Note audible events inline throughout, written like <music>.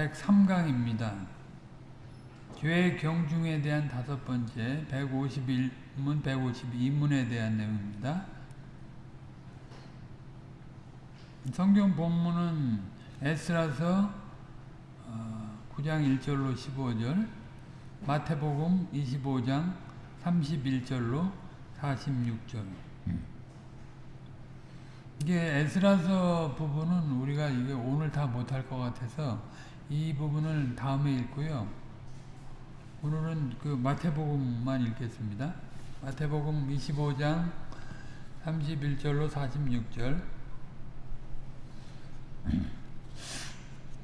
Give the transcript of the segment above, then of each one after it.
103강입니다. 교회 경중에 대한 다섯 번째 151문, 152문에 대한 내용입니다. 성경 본문은 에스라서 9장 1절로 15절, 마태복음 25장 31절로 46절. 이게 에스라서 부분은 우리가 이게 오늘 다 못할 것 같아서 이 부분을 다음에 읽고요. 오늘은 그 마태복음만 읽겠습니다. 마태복음 25장 31절로 46절.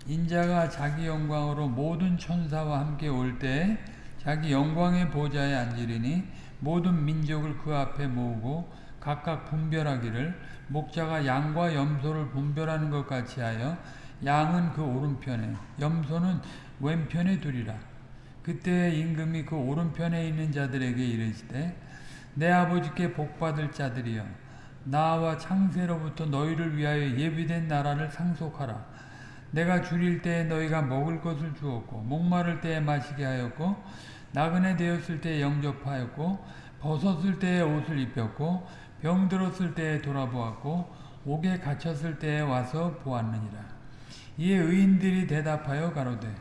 인자가 자기 영광으로 모든 천사와 함께 올 때 자기 영광의 보좌에 앉으리니 모든 민족을 그 앞에 모으고 각각 분별하기를 목자가 양과 염소를 분별하는 것 같이 하여 양은 그 오른편에 염소는 왼편에 두리라. 그때 임금이 그 오른편에 있는 자들에게 이르시되 내 아버지께 복받을 자들이여 나와 창세로부터 너희를 위하여 예비된 나라를 상속하라. 내가 줄일 때에 너희가 먹을 것을 주었고 목마를 때에 마시게 하였고 나그네 되었을 때에 영접하였고 벗었을 때에 옷을 입혔고 병들었을 때에 돌아보았고 옥에 갇혔을 때에 와서 보았느니라. 이에 의인들이 대답하여 가로되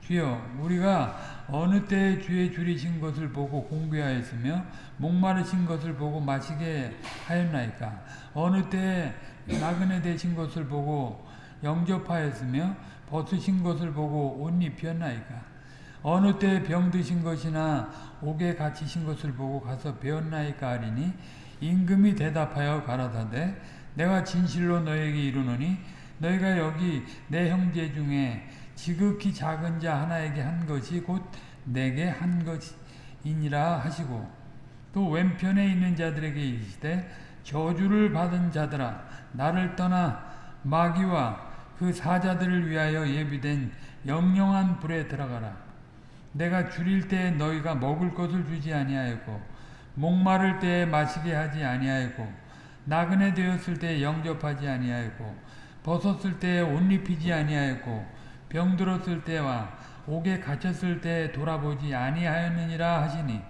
주여 우리가 어느 때에 주의 줄이신 것을 보고 공개하였으며 목마르신 것을 보고 마시게 하였나이까? 어느 때에 나그네 되신 것을 보고 영접하였으며 벗으신 것을 보고 옷 입혔나이까? 어느 때에 병드신 것이나 옥에 갇히신 것을 보고 가서 배웠나이까 하리니 임금이 대답하여 가라사대 내가 진실로 너에게 이르노니 너희가 여기 내 형제 중에 지극히 작은 자 하나에게 한 것이 곧 내게 한 것이니라 하시고 또 왼편에 있는 자들에게 이르시되 저주를 받은 자들아 나를 떠나 마귀와 그 사자들을 위하여 예비된 영영한 불에 들어가라. 내가 줄일 때 너희가 먹을 것을 주지 아니하였고 목마를 때에 마시게 하지 아니하였고 나그네 되었을 때에 영접하지 아니하였고 벗었을 때에 옷 입히지 아니하였고 병들었을 때와 옥에 갇혔을 때 돌아보지 아니하였느니라 하시니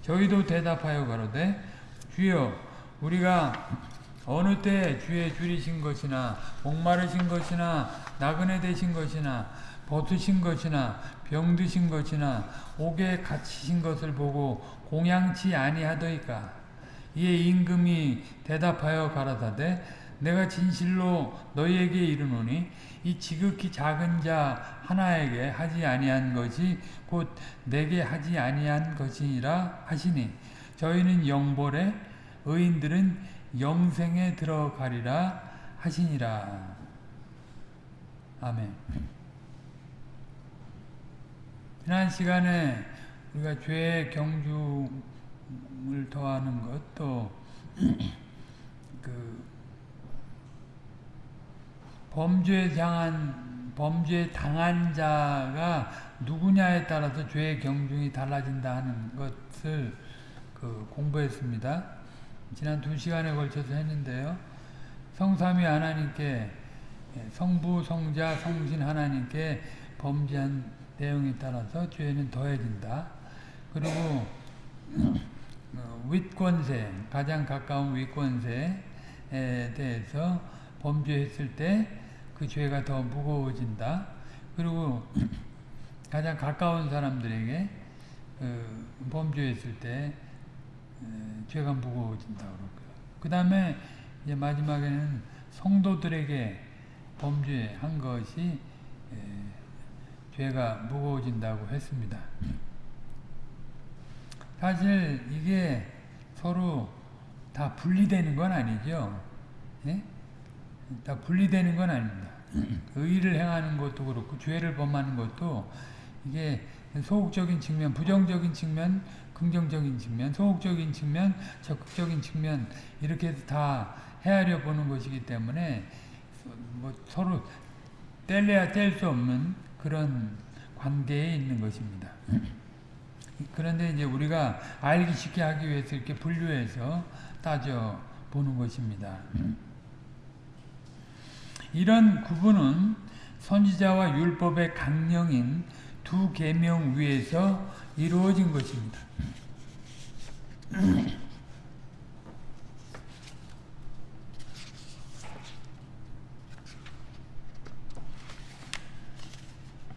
저희도 대답하여 가로되 주여 우리가 어느 때 주의 줄이신 것이나 목마르신 것이나 나그네 되신 것이나 벗으신 것이나 병드신 것이나 옥에 갇히신 것을 보고 공양치 아니하더이까? 이에 임금이 대답하여 가라사대 내가 진실로 너희에게 이르노니 이 지극히 작은 자 하나에게 하지 아니한 것이 곧 내게 하지 아니한 것이니라 하시니 저희는 영벌에 의인들은 영생에 들어가리라 하시니라. 아멘. 지난 시간에 우리가 죄의 경중을 더하는 것도 <clears throat> 그 범죄 당한 범죄 당한 자가 누구냐에 따라서 죄의 경중이 달라진다 하는 것을 그 공부했습니다. 지난 두 시간에 걸쳐서 했는데요. 성삼위 하나님께 성부, 성자, 성신 하나님께 범죄한 내용에 따라서 죄는 더해진다. 그리고 <clears throat> 윗권세, 가장 가까운 윗권세에 대해서 범죄했을 때 그 죄가 더 무거워진다. 그리고 <clears throat> 가장 가까운 사람들에게 그 범죄했을 때 죄가 무거워진다. 그 다음에 이제 마지막에는 성도들에게 범죄한 것이 죄가 무거워진다고 했습니다. 사실 이게 서로 다 분리되는 건 아니죠. 예? 다 분리되는 건 아닙니다. 의를 행하는 것도 그렇고 죄를 범하는 것도 이게 소극적인 측면, 부정적인 측면, 긍정적인 측면, 소극적인 측면, 적극적인 측면 이렇게 해서 다 헤아려 보는 것이기 때문에 뭐 서로 뗄래야 뗄 수 없는 그런 관계에 있는 것입니다. 그런데 이제 우리가 알기 쉽게 하기 위해서 이렇게 분류해서 따져 보는 것입니다. 이런 구분은 선지자와 율법의 강령인 두 계명 위에서 이루어진 것입니다. <clears throat>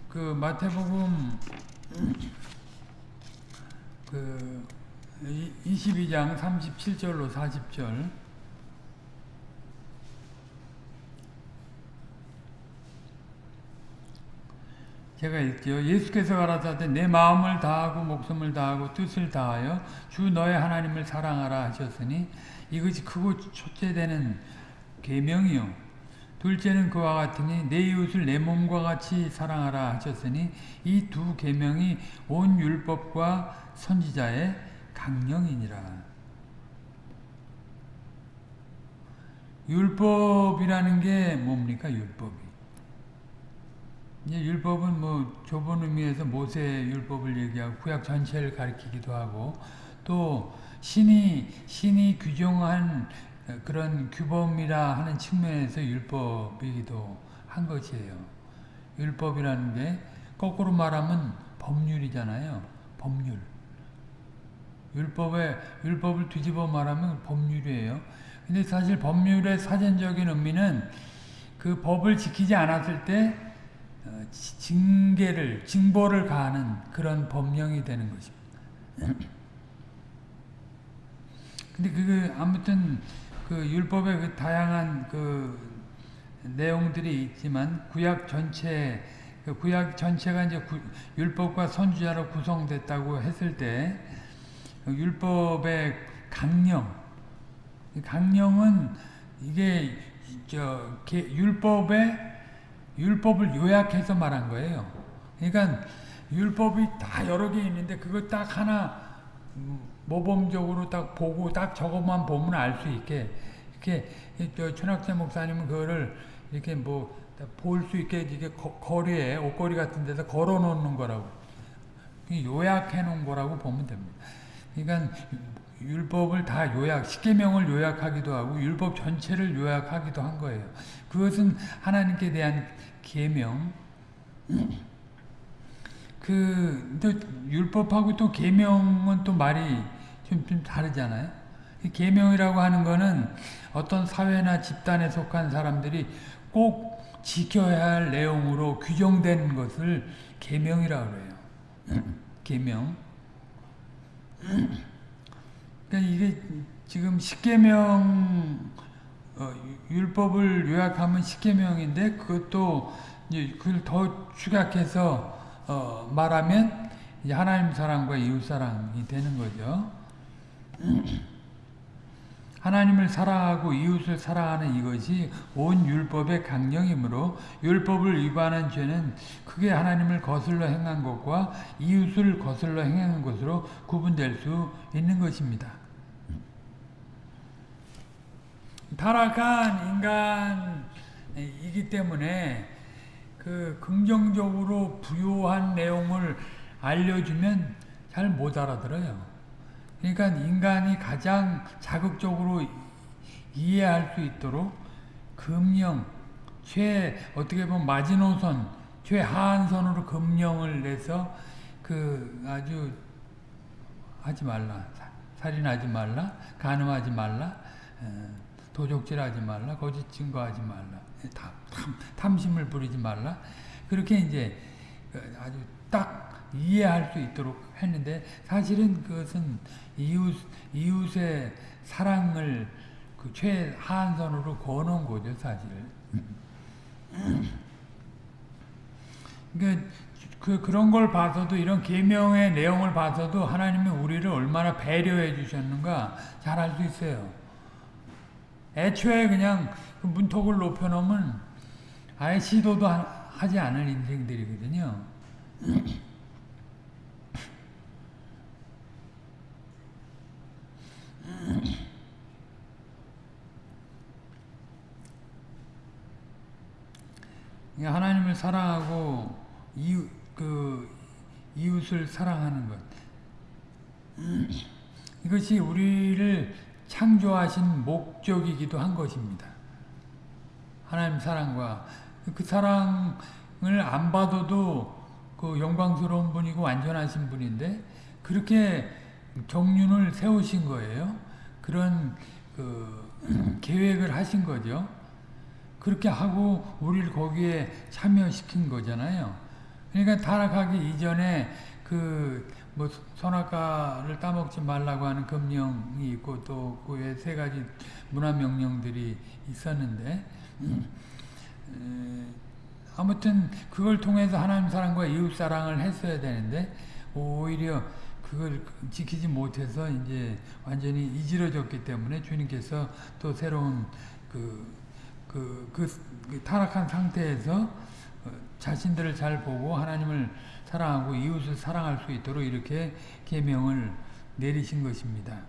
그 마태복음 그 22장 37절로 40절 제가 읽죠. 예수께서 가라사대 내 마음을 다하고 목숨을 다하고 뜻을 다하여 주 너의 하나님을 사랑하라 하셨으니 이것이 크고 첫째 되는 계명이요 둘째는 그와 같으니 내 이웃을 내 몸과 같이 사랑하라 하셨으니 이 두 계명이 온 율법과 선지자의 강령이니라. 율법이라는 게 뭡니까? 율법이. 이제 율법은 뭐 좁은 의미에서 모세 율법을 얘기하고 구약 전체를 가리키기도 하고 또 신이 신이 규정한 그런 규범이라 하는 측면에서 율법이기도 한 것이에요. 율법이라는 게 거꾸로 말하면 법률이잖아요. 법률. 율법에 율법을 뒤집어 말하면 법률이에요. 근데 사실 법률의 사전적인 의미는 그 법을 지키지 않았을 때 징계를 징벌을 가하는 그런 법령이 되는 것입니다. <clears throat> 근데 그 아무튼 그 율법의 그 다양한 그 내용들이 있지만 구약 전체 그 구약 전체가 이제 구, 율법과 선지자로 구성됐다고 했을 때 율법의 강령 강령은 이게 저 율법의 율법을 요약해서 말한 거예요. 그러니까 율법이 다 여러 개 있는데 그거 딱 하나 모범적으로 딱 보고 딱 저것만 보면 알 수 있게 이렇게 저 천학세 목사님은 그거를 이렇게 뭐 볼 수 있게 이게 거리에 옷걸이 같은 데서 걸어 놓는 거라고 요약해 놓은 거라고 보면 됩니다. 그러니까 율법을 다 요약, 십계명을 요약하기도 하고 율법 전체를 요약하기도 한 거예요. 그것은 하나님께 대한 계명. 그, 또, 율법하고 또 계명은 또 말이 좀, 좀 다르잖아요. 계명이라고 하는 거는 어떤 사회나 집단에 속한 사람들이 꼭 지켜야 할 내용으로 규정된 것을 계명이라고 그래요. 계명. 그러니까 이게 지금 십계명 어, 율법을 요약하면 십계명인데 그것도 이제 그걸 더 축약해서 어, 말하면 하나님 사랑과 이웃 사랑이 되는 거죠. <clears throat> 하나님을 사랑하고 이웃을 사랑하는 이것이 온 율법의 강령이므로 율법을 위반한 죄는 크게 하나님을 거슬러 행한 것과 이웃을 거슬러 행한 것으로 구분될 수 있는 것입니다. 타락한 인간이기 때문에 그 긍정적으로 부요한 내용을 알려주면 잘 못 알아들어요. 그러니까 인간이 가장 자극적으로 이해할 수 있도록 금령, 최 어떻게 보면 마지노선, 최하한선으로 금령을 내서 그 아주 하지 말라, 살인하지 말라, 간음하지 말라, 도적질하지 말라, 거짓 증거하지 말라, 탐, 탐심을 부리지 말라. 그렇게 이제 아주 딱 이해할 수 있도록 했는데 사실은 그것은 이웃, 이웃의 사랑을 그 최하한선으로 거놓은 거죠, 사실. 그러니까 그, 그런 걸 봐서도 이런 계명의 내용을 봐서도 하나님이 우리를 얼마나 배려해 주셨는가 잘 알 수 있어요. 애초에 그냥 그 문턱을 높여놓으면 아예 시도도 하지 않을 인생들이거든요. 하나님을 사랑하고 이웃, 그 이웃을 사랑하는 것 이것이 우리를 창조하신 목적이기도 한 것입니다. 하나님 사랑과 그 사랑을 안 받아도 그 영광스러운 분이고 완전하신 분인데 그렇게 경륜을 세우신 거예요. 그런 그 <clears throat> 계획을 하신 거죠. 그렇게 하고 우리를 거기에 참여시킨 거잖아요. 그러니까 타락하기 이전에 그 뭐 선악과를 따먹지 말라고 하는 금령이 있고 또 그 외 세 가지 문화 명령들이 있었는데 아무튼 그걸 통해서 하나님 사랑과 이웃 사랑을 했어야 되는데 오히려 그걸 지키지 못해서 이제 완전히 이지러졌기 때문에 주님께서 또 새로운 그, 그, 그, 그 타락한 상태에서 자신들을 잘 보고 하나님을 사랑하고 이웃을 사랑할 수 있도록 이렇게 계명을 내리신 것입니다.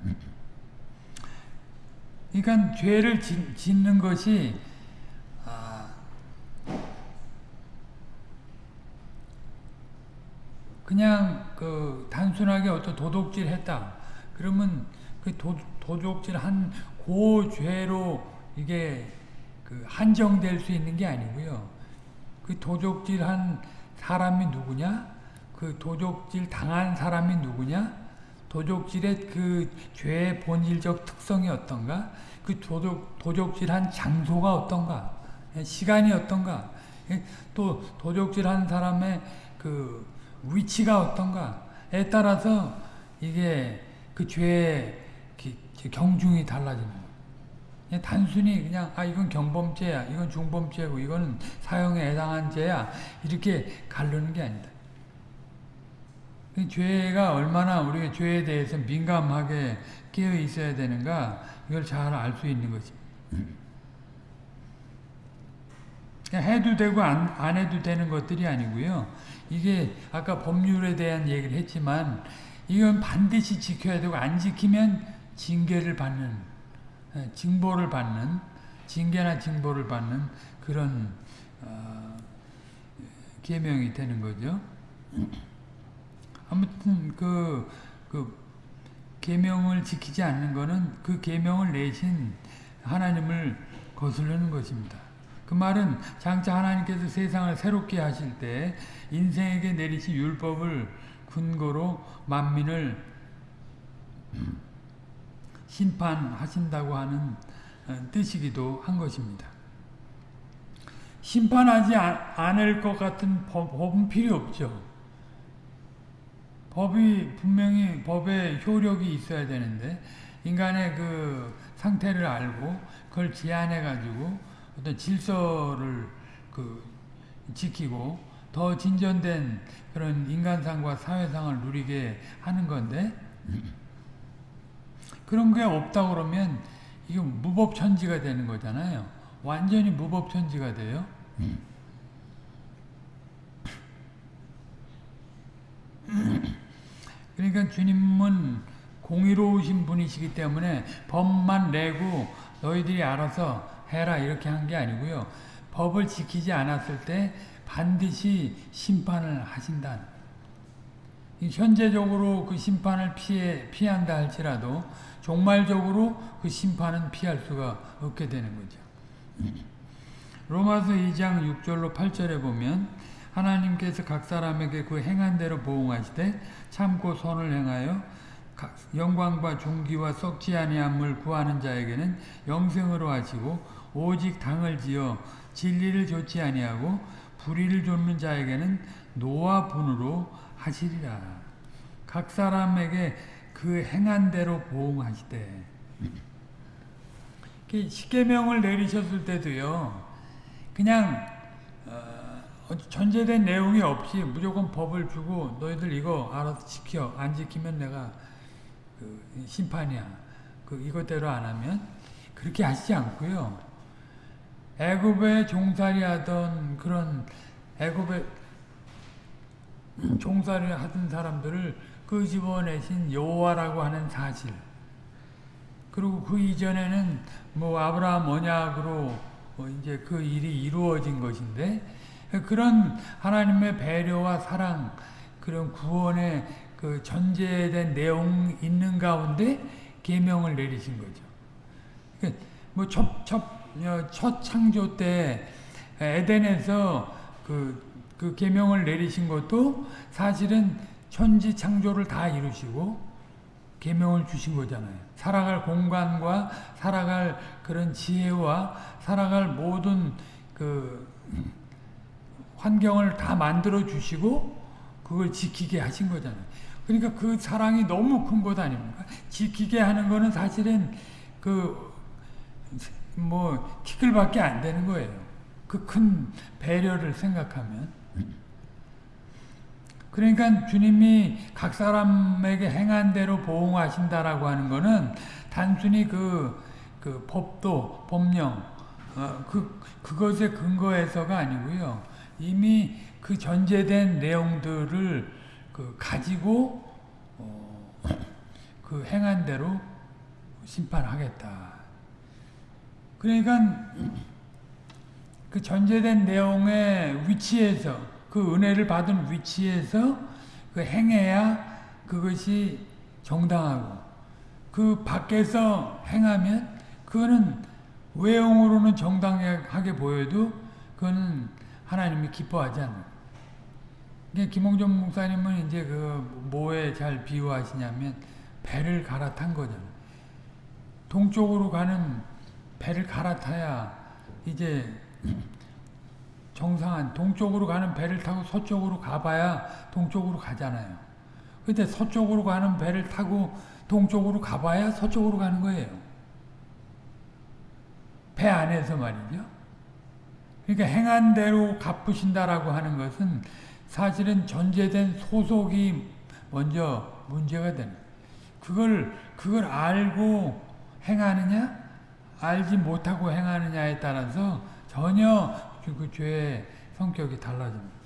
그러니까 죄를 짓는 것이 그냥 그 단순하게 어떤 도둑질 했다. 그러면 그 도, 도둑질 한 고죄로 이게 그 한정될 수 있는 게 아니고요. 그 도둑질 한 사람이 누구냐? 그 도둑질 당한 사람이 누구냐? 도둑질의 그 죄의 본질적 특성이 어떤가? 그 도둑, 도둑질한 장소가 어떤가? 시간이 어떤가? 또 도둑질한 사람의 그 위치가 어떤가에 따라서 이게 그 죄의 경중이 거예요. 단순히 그냥 아 이건 경범죄야, 이건 중범죄고 이거는 사형에 해당한 죄야 이렇게 가르는 게 아니다. 죄가 얼마나 우리가 죄에 대해서 민감하게 깨어 있어야 되는가 이걸 잘 알 수 있는 거지. 해도 되고 안, 안 해도 되는 것들이 아니고요. 이게 아까 법률에 대한 얘기를 했지만 이건 반드시 지켜야 되고 안 지키면 징계를 받는 예, 징보를 받는 징계나 징보를 받는 그런 어, 계명이 되는 거죠. 아무튼 그, 그 계명을 지키지 않는 것은 그 계명을 내신 하나님을 거스르는 것입니다. 그 말은 장차 하나님께서 세상을 새롭게 하실 때 인생에게 내리신 율법을 근거로 만민을 심판하신다고 하는 어, 뜻이기도 한 것입니다. 심판하지 않을 것 같은 법, 법은 필요 없죠. 법이 분명히 법에 효력이 있어야 되는데 인간의 그 상태를 알고 그걸 제한해 가지고 어떤 질서를 그 지키고 더 진전된 그런 인간상과 사회상을 누리게 하는 건데 그런 게 없다 그러면 이거 무법천지가 되는 거잖아요. 완전히 무법천지가 돼요. 그러니까 주님은 공의로우신 분이시기 때문에 법만 내고 너희들이 알아서 해라 이렇게 한 게 아니고요. 법을 지키지 않았을 때 반드시 심판을 하신다. 현재적으로 그 심판을 피해, 피한다 할지라도 종말적으로 그 심판은 피할 수가 없게 되는 거죠. 로마서 2장 6절로 8절에 보면 하나님께서 각 사람에게 그 행한 대로 보응하시되 참고 선을 행하여 영광과 존귀와 썩지 아니함을 구하는 자에게는 영생으로 하시고 오직 당을 지어 진리를 좋지 아니하고 불의를 좇는 자에게는 노와 분으로 하시리라. 각 사람에게 그 행한 대로 보응하시되 십계명을 내리셨을 때도요. 그냥 어, 전제된 내용이 없이 무조건 법을 주고 너희들 이거 알아서 지켜 안 지키면 내가 그 심판이야. 그 이것대로 안 하면 그렇게 하시지 않고요. 애굽에 종살이 하던 그런 애굽에 종살이 하던 사람들을 끄집어내신 여호와라고 하는 사실 그리고 그 이전에는 뭐 아브라함 언약으로 뭐 이제 그 일이 이루어진 것인데 그런 하나님의 배려와 사랑 그런 구원의 그 전제된 내용 있는 가운데 계명을 내리신 거죠. 뭐첫 첫첫 창조 때 에덴에서 그, 그 계명을 내리신 것도 사실은 천지 창조를 다 이루시고 계명을 주신 거잖아요. 살아갈 공간과 살아갈 그런 지혜와 살아갈 모든 그 환경을 다 만들어 주시고 그걸 지키게 하신 거잖아요. 그러니까 그 사랑이 너무 큰 것 아닙니까? 지키게 하는 거는 사실은 그 뭐 티끌밖에 안 되는 거예요. 그 큰 배려를 생각하면. 그러니까 주님이 각 사람에게 행한 대로 보응하신다라고 하는 거는 단순히 그, 그 법도, 법령, 어, 그, 그것에 근거해서가 아니고요. 이미 그 전제된 내용들을 그 가지고, 어, 그 행한 대로 심판하겠다. 그러니까 그 전제된 내용의 위치에서 그 은혜를 받은 위치에서 그 행해야 그것이 정당하고 그 밖에서 행하면 그거는 외형으로는 정당하게 보여도 그거는 하나님이 기뻐하지 않아요. 김홍전 목사님은 이제 그 뭐에 잘 비유하시냐면 배를 갈아탄 거잖아요. 동쪽으로 가는 배를 갈아타야 이제 정상한 동쪽으로 가는 배를 타고 서쪽으로 가봐야 동쪽으로 가잖아요. 근데 서쪽으로 가는 배를 타고 동쪽으로 가봐야 서쪽으로 가는 거예요. 배 안에서 말이죠. 그러니까 행한 대로 갚으신다라고 하는 것은 사실은 전제된 소속이 먼저 문제가 되는. 그걸 그걸 알고 행하느냐, 알지 못하고 행하느냐에 따라서 전혀 그 죄의 성격이 달라집니다.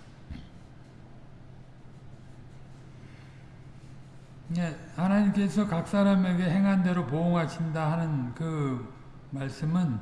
예, 하나님께서 각 사람에게 행한 대로 보응하신다 하는 그 말씀은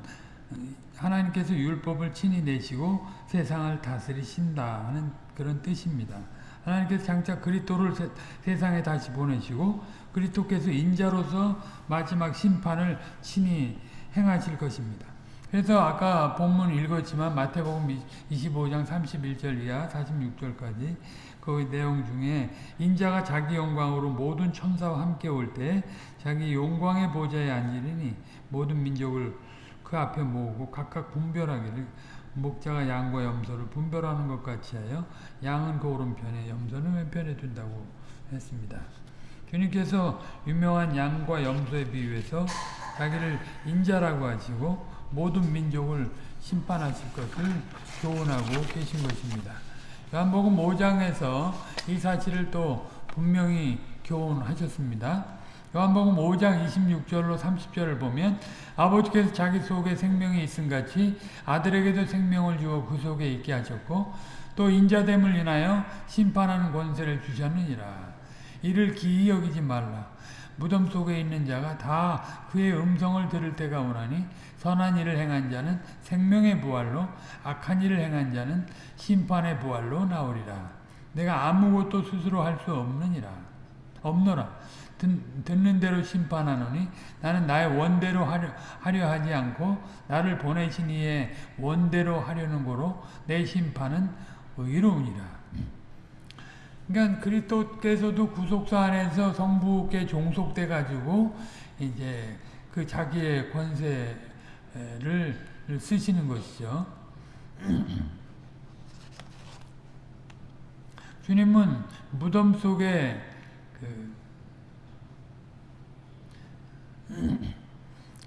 하나님께서 율법을 친히 내시고 세상을 다스리신다 하는 그런 뜻입니다. 하나님께서 장차 그리스도를 세 상에 다시 보내시고 그리스도께서 인자로서 마지막 심판을 친히 행하실 것입니다. 그래서 아까 본문 읽었지만 마태복음 25장 31절 이하 46절까지 그 내용 중에 인자가 자기 영광으로 모든 천사와 함께 올 때 자기 영광의 보좌에 앉으리니 모든 민족을 그 앞에 모으고 각각 분별하기를 목자가 양과 염소를 분별하는 것 같이 하여 양은 그 오른편에 염소는 왼편에 둔다고 했습니다. 주님께서 유명한 양과 염소에 비유해서 자기를 인자라고 하시고 모든 민족을 심판하실 것을 교훈하고 계신 것입니다. 요한복음 5장에서 이 사실을 또 분명히 교훈하셨습니다. 요한복음 5장 26절로 30절을 보면 아버지께서 자기 속에 생명이 있음 같이 아들에게도 생명을 주어 그 속에 있게 하셨고 또 인자됨을 인하여 심판하는 권세를 주셨느니라. 이를 기이 여기지 말라. 무덤 속에 있는 자가 다 그의 음성을 들을 때가 오나니 선한 일을 행한 자는 생명의 부활로 악한 일을 행한 자는 심판의 부활로 나오리라. 내가 아무것도 스스로 할 수 없느니라. 없노라. 듣, 듣는 대로 심판하노니 나는 나의 원대로 하려, 하려 하지 않고 나를 보내신 이의 원대로 하려는 거로 내 심판은 의로우니라. 그러니까 그리스도께서도 구속사 안에서 성부께 종속돼 가지고 이제 그 자기의 권세 를 쓰시는 것이죠. <clears throat> 주님은 무덤 속에 그, <clears throat>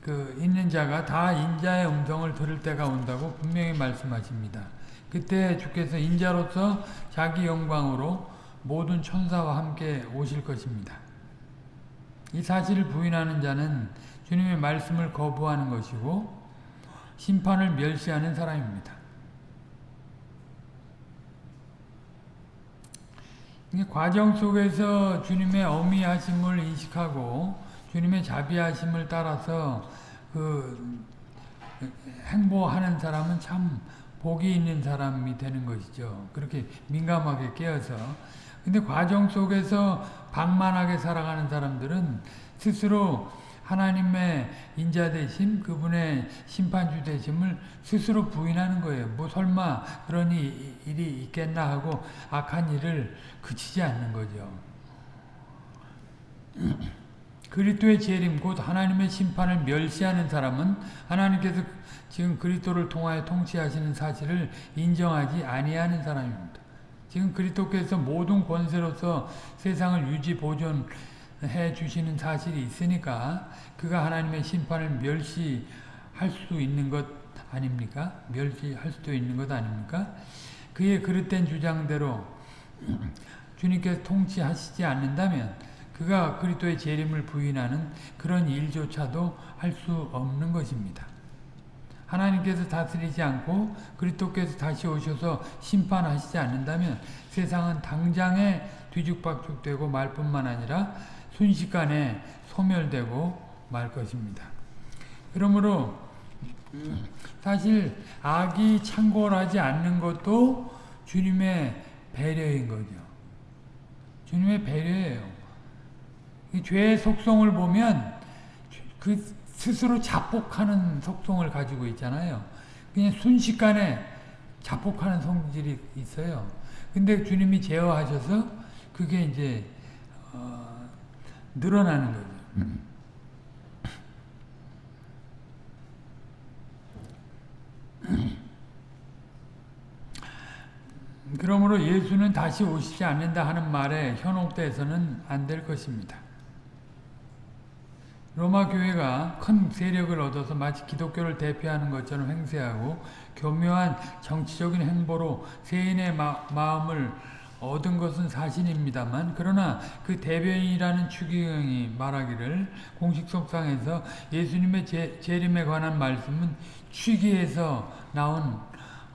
그 있는 자가 다 인자의 음성을 들을 때가 온다고 분명히 말씀하십니다. 그때 주께서 인자로서 자기 영광으로 모든 천사와 함께 오실 것입니다. 이 사실을 부인하는 자는 주님의 말씀을 거부하는 것이고 심판을 멸시하는 사람입니다. 과정 속에서 주님의 어미하심을 인식하고 주님의 자비하심을 따라서 그 행보하는 사람은 참 복이 있는 사람이 되는 것이죠. 그렇게 민감하게 깨어서. 근데 과정 속에서 방만하게 살아가는 사람들은 스스로 하나님의 인자 되심, 그분의 심판주 되심을 스스로 부인하는 거예요. 뭐 설마 그런 일이 있겠나 하고 악한 일을 그치지 않는 거죠. <clears throat> 그리스도의 재림 곧 하나님의 심판을 멸시하는 사람은 하나님께서 지금 그리스도를 통하여 통치하시는 사실을 인정하지 아니하는 사람입니다. 지금 그리스도께서 모든 권세로서 세상을 유지 보존 해 주시는 사실이 있으니까 그가 하나님의 심판을 멸시할 수 있는 것 아닙니까? 멸시할 수도 있는 것 아닙니까? 그의 그릇된 주장대로 <clears throat> 주님께서 통치하시지 않는다면 그가 그리스도의 재림을 부인하는 그런 일조차도 할 수 없는 것입니다. 하나님께서 다스리지 않고 그리스도께서 다시 오셔서 심판하시지 않는다면 세상은 당장에 뒤죽박죽되고 말 뿐만 아니라 순식간에 소멸되고 말 것입니다. 그러므로 사실 악이 창궐하지 않는 것도 주님의 배려인 거죠. 주님의 배려예요. 죄의 속성을 보면 그 스스로 자폭하는 속성을 가지고 있잖아요. 그냥 순식간에 자폭하는 성질이 있어요. 근데 주님이 제어하셔서 그게 이제 어, 늘어나는 거죠. 그러므로 예수는 다시 오시지 않는다 하는 말에 현혹돼서는 안 될 것입니다. 로마 교회가 큰 세력을 얻어서 마치 기독교를 대표하는 것처럼 행세하고 교묘한 정치적인 행보로 세인의 마, 마음을 얻은 것은 사실입니다만 그러나 그 대변인이라는 추기경이 말하기를 공식 속상에서 예수님의 재, 재림에 관한 말씀은 취기에서 나온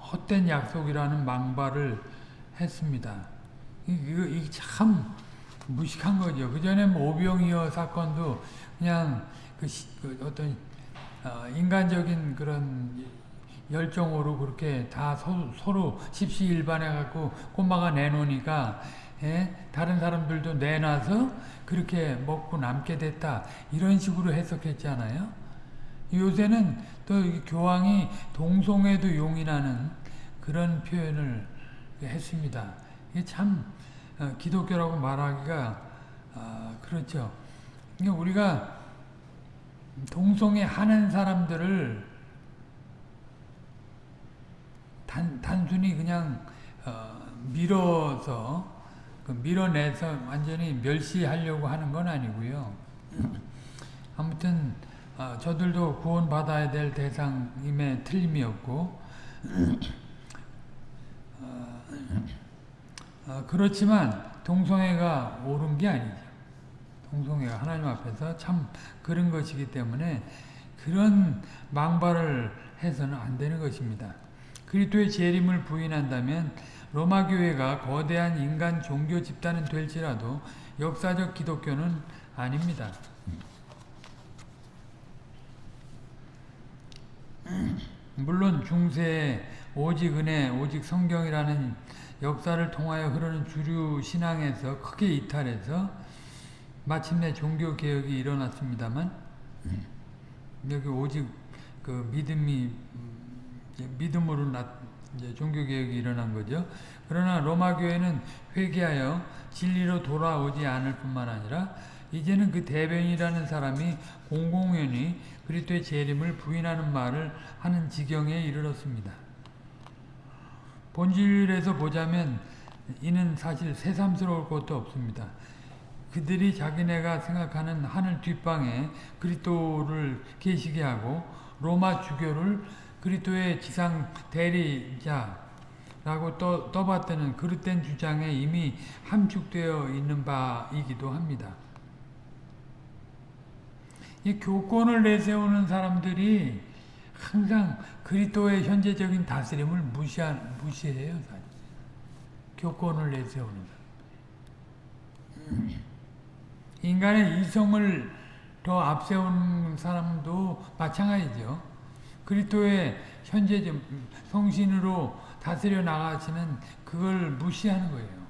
헛된 약속이라는 망발을 했습니다. 이거 참 무식한 거죠. 그 전에 뭐 오병이어 사건도 그냥 그, 시, 그 어떤 어, 인간적인 그런 열정으로 그렇게 다 서, 로 십시일반해 갖고 꼬마가 내놓으니까 예? 다른 사람들도 내놔서 그렇게 먹고 남게 됐다 이런 식으로 해석했잖아요. 요새는 또 교황이 동성애도 용인하는 그런 표현을 했습니다. 이게 참 어, 기독교라고 말하기가 어, 그렇죠. 그러니까 우리가 동성애 하는 사람들을 단, 단순히 그냥 어, 밀어서 그 밀어내서 완전히 멸시하려고 하는 건 아니고요. <laughs> 아무튼 어, 저들도 구원받아야 될 대상임에 틀림이 없고 <clears throat> 어, 어, 그렇지만 동성애가 옳은 게 아니죠. 동성애가 하나님 앞에서 참 그런 것이기 때문에 그런 망발을 해서는 안 되는 것입니다. 그리스도의 재림을 부인한다면 로마 교회가 거대한 인간 종교 집단은 될지라도 역사적 기독교는 아닙니다. 물론 중세에 오직 은혜, 오직 성경이라는 역사를 통하여 흐르는 주류 신앙에서 크게 이탈해서 마침내 종교 개혁이 일어났습니다만 여기 오직 그 믿음이 믿음으로 나, 이제 종교 개혁이 일어난 거죠. 그러나 로마 교회는 회개하여 진리로 돌아오지 않을 뿐만 아니라 이제는 그 대변이라는 사람이 공공연히 그리스도의 재림을 부인하는 말을 하는 지경에 이르렀습니다. 본질에서 보자면 이는 사실 새삼스러울 것도 없습니다. 그들이 자기네가 생각하는 하늘 뒷방에 그리스도를 계시게 하고 로마 주교를 그리스도의 지상 대리자라고 떠, 떠받드는 그릇된 주장에 이미 함축되어 있는 바이기도 합니다. 이 교권을 내세우는 사람들이 항상 그리스도의 현재적인 다스림을 무시하, 무시해요. 교권을 내세우는 사람. 인간의 이성을 더 앞세우는 사람도 마찬가지죠. 그리스도의 현재 성신으로 다스려 나가시는 그걸 무시하는 거예요.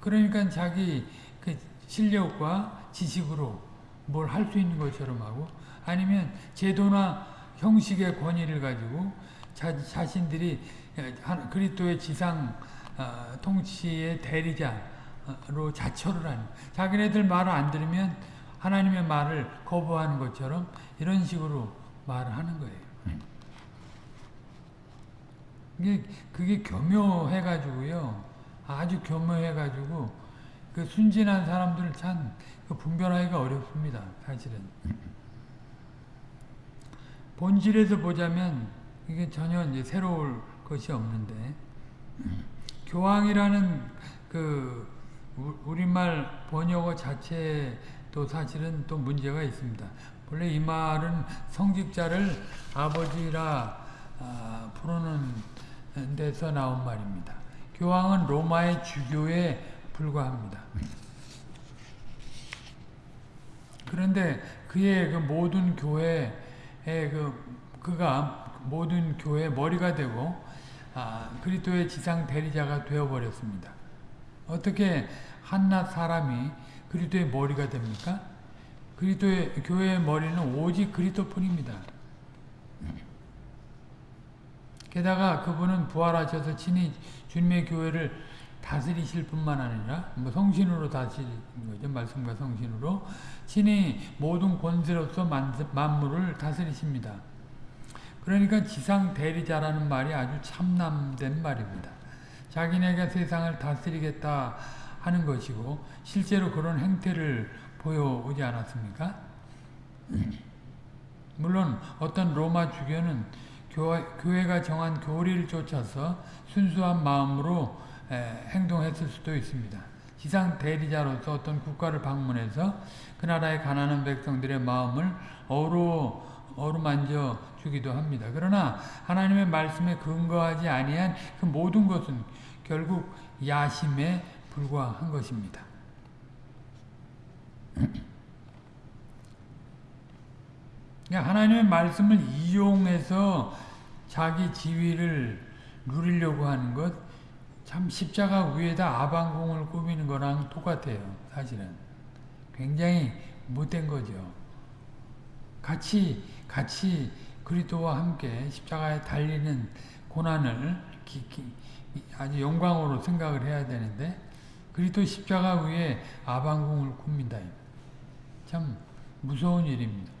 그러니까 자기 그 실력과 지식으로 뭘 할 수 있는 것처럼 하고 아니면 제도나 형식의 권위를 가지고 자, 자신들이 그리스도의 지상 어, 통치의 대리자로 자처를 하는 자기네들 말을 안 들으면 하나님의 말을 거부하는 것처럼 이런 식으로 말을 하는 거예요. 이게 그게 교묘해가지고요. 아주 교묘해가지고 그 순진한 사람들을 참그 분별하기가 어렵습니다. 사실은. 본질에서 보자면 이게 전혀 이제 새로울 것이 없는데 교황이라는 그 우리말 번역어 자체도 사실은 또 문제가 있습니다. 원래 이 말은 성직자를 아버지라 아, 부르는 데서 나온 말입니다. 교황은 로마의 주교에 불과합니다. 그런데 그의 그 모든 교회의 그 그가 모든 교회 머리가 되고 아, 그리스도의 지상 대리자가 되어 버렸습니다. 어떻게 한낱 사람이 그리스도의 머리가 됩니까? 그리스도의 교회의 머리는 오직 그리스도뿐입니다. 게다가 그분은 부활하셔서 친히 주님의 교회를 다스리실 뿐만 아니라 뭐 성신으로 다스리는 거죠. 말씀과 성신으로 친히 모든 권세로서 만물을 다스리십니다. 그러니까 지상 대리자라는 말이 아주 참남된 말입니다. 자기네가 세상을 다스리겠다 하는 것이고 실제로 그런 행태를 보여오지 않았습니까? 물론 어떤 로마 주교는 교회, 가 정한 교리를 쫓아서 순수한 마음으로 행동했을 수도 있습니다. 지상 대리자로서 어떤 국가를 방문해서 그 나라의 가난한 백성들의 마음을 어루, 어루만져 주기도 합니다. 그러나 하나님의 말씀에 근거하지 아니한 그 모든 것은 결국 야심에 불과한 것입니다. 그러니까 하나님의 말씀을 이용해서 자기 지위를 누리려고 하는 것 참 십자가 위에다 아방공을 꾸미는 거랑 똑같아요. 사실은. 굉장히 못된 거죠. 같이 같이 그리스도와 함께 십자가에 달리는 고난을 기, 기, 아주 영광으로 생각을 해야 되는데 그리스도 십자가 위에 아방공을 굽니다. 참 무서운 일입니다.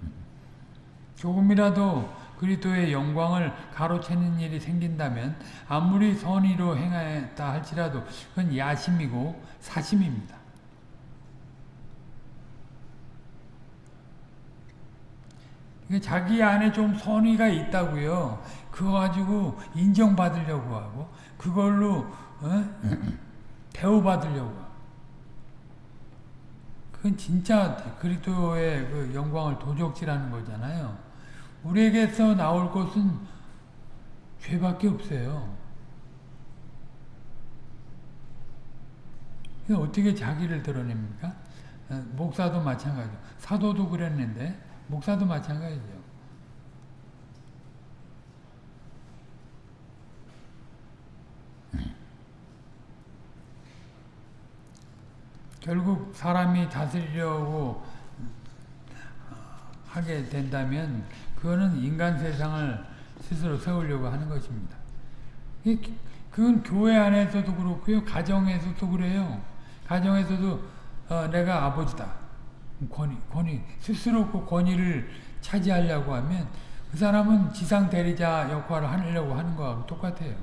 조금이라도 그리스도의 영광을 가로채는 일이 생긴다면 아무리 선의로 행했다 할지라도 그건 야심이고 사심입니다. 자기 안에 좀 선의가 있다고요. 그거 가지고 인정받으려고 하고 그걸로 어? <clears throat> 대우받으려고 하고 그건 진짜 그리스도의 그 영광을 도적질하는 거잖아요. 우리에게서 나올 것은 죄밖에 없어요. 어떻게 자기를 드러냅니까? 어, 목사도 마찬가지 사도도 그랬는데 목사도 마찬가지죠. 결국 사람이 다스리려고 하게 된다면 그거는 인간 세상을 스스로 세우려고 하는 것입니다. 그건 교회 안에서도 그렇고요. 가정에서도 그래요. 가정에서도 어, 내가 아버지다. 권위, 권위, 스스로 그 권위를 차지하려고 하면 그 사람은 지상 대리자 역할을 하려고 하는 거하고 똑같아요.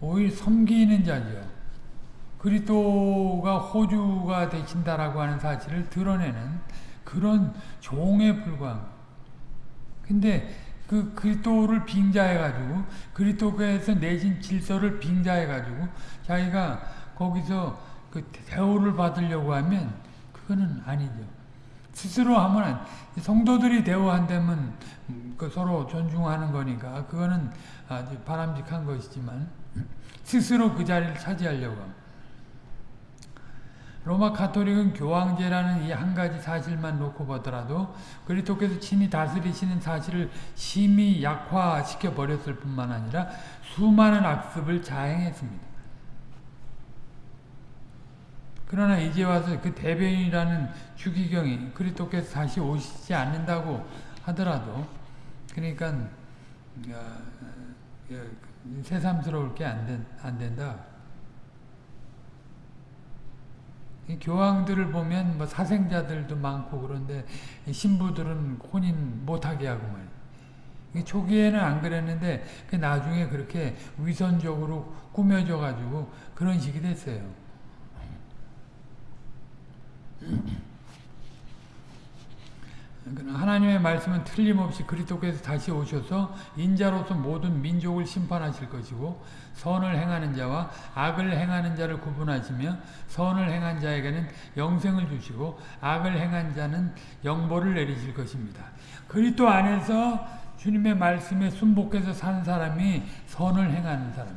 오히려 섬기는 자죠. 그리스도가 호주가 되신다라고 하는 사실을 드러내는 그런 종에 불과한 근데 그 그리스도를 빙자해 가지고 그리스도께서 내신 질서를 빙자해 가지고 자기가 거기서 그 대우를 받으려고 하면 그거는 아니죠. 스스로 하면 성도들이 대우한다면 그 서로 존중하는 거니까 그거는 아주 바람직한 것이지만 스스로 그 자리를 차지하려고 합니다. 로마 카톨릭은 교황제라는 이 한 가지 사실만 놓고 보더라도 그리스도께서 친히 다스리시는 사실을 심히 약화시켜 버렸을 뿐만 아니라 수많은 악습을 자행했습니다. 그러나 이제 와서 그 대변이라는 주기경이 그리스도께서 다시 오시지 않는다고 하더라도 그러니까 어, 어, 새삼스러울 게 안 된다. 교황들을 보면 뭐 사생자들도 많고 그런데 신부들은 혼인 못하게 하고 말이야. 초기에는 안 그랬는데 그 나중에 그렇게 위선적으로 꾸며져 가지고 그런 식이 됐어요. <laughs> 하나님의 말씀은 틀림없이 그리스도께서 다시 오셔서 인자로서 모든 민족을 심판하실 것이고 선을 행하는 자와 악을 행하는 자를 구분하시며 선을 행한 자에게는 영생을 주시고 악을 행한 자는 영보를 내리실 것입니다. 그리스도 안에서 주님의 말씀에 순복해서 산 사람이 선을 행하는 사람.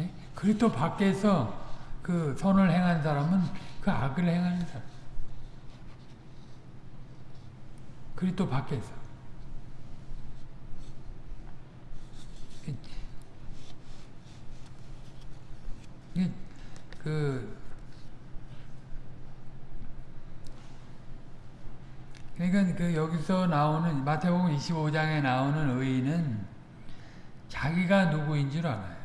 예? 그리스도 밖에서 그 선을 행한 사람은 그 악을 행하는 사람. 그리스도 밖에서. 그 그러니까 그 여기서 나오는 마태복음 25장에 나오는 의인은 자기가 누구인 줄 알아요.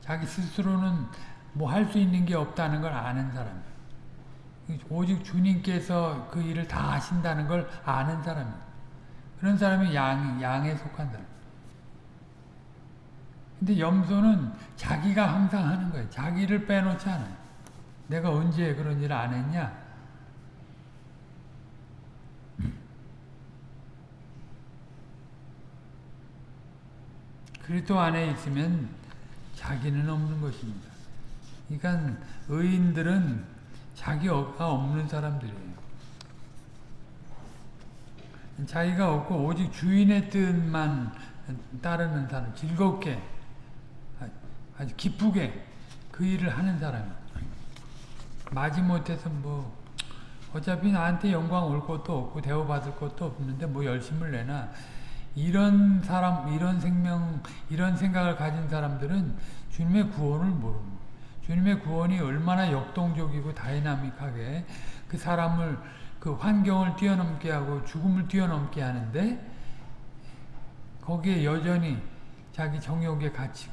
자기 스스로는 뭐 할 수 있는 게 없다는 걸 아는 사람. 오직 주님께서 그 일을 다 하신다는 걸 아는 사람이에요. 그런 사람이 양, 양에 속한 사람. 근데 염소는 자기가 항상 하는 거예요. 자기를 빼놓지 않아요. 내가 언제 그런 일을 안 했냐? 그리스도 안에 있으면 자기는 없는 것입니다. 그러니까 의인들은 자기가 없는 사람들이에요. 자기가 없고 오직 주인의 뜻만 따르는 사람, 즐겁게 아주 기쁘게 그 일을 하는 사람. 마지못해서 뭐 어차피 나한테 영광 올 것도 없고 대우받을 것도 없는데 뭐 열심을 내나 이런 사람, 이런 생명, 이런 생각을 가진 사람들은 주님의 구원을 모릅니다. 주님의 구원이 얼마나 역동적이고 다이나믹하게 그 사람을 그 환경을 뛰어넘게 하고 죽음을 뛰어넘게 하는데 거기에 여전히 자기 정욕에 갇히고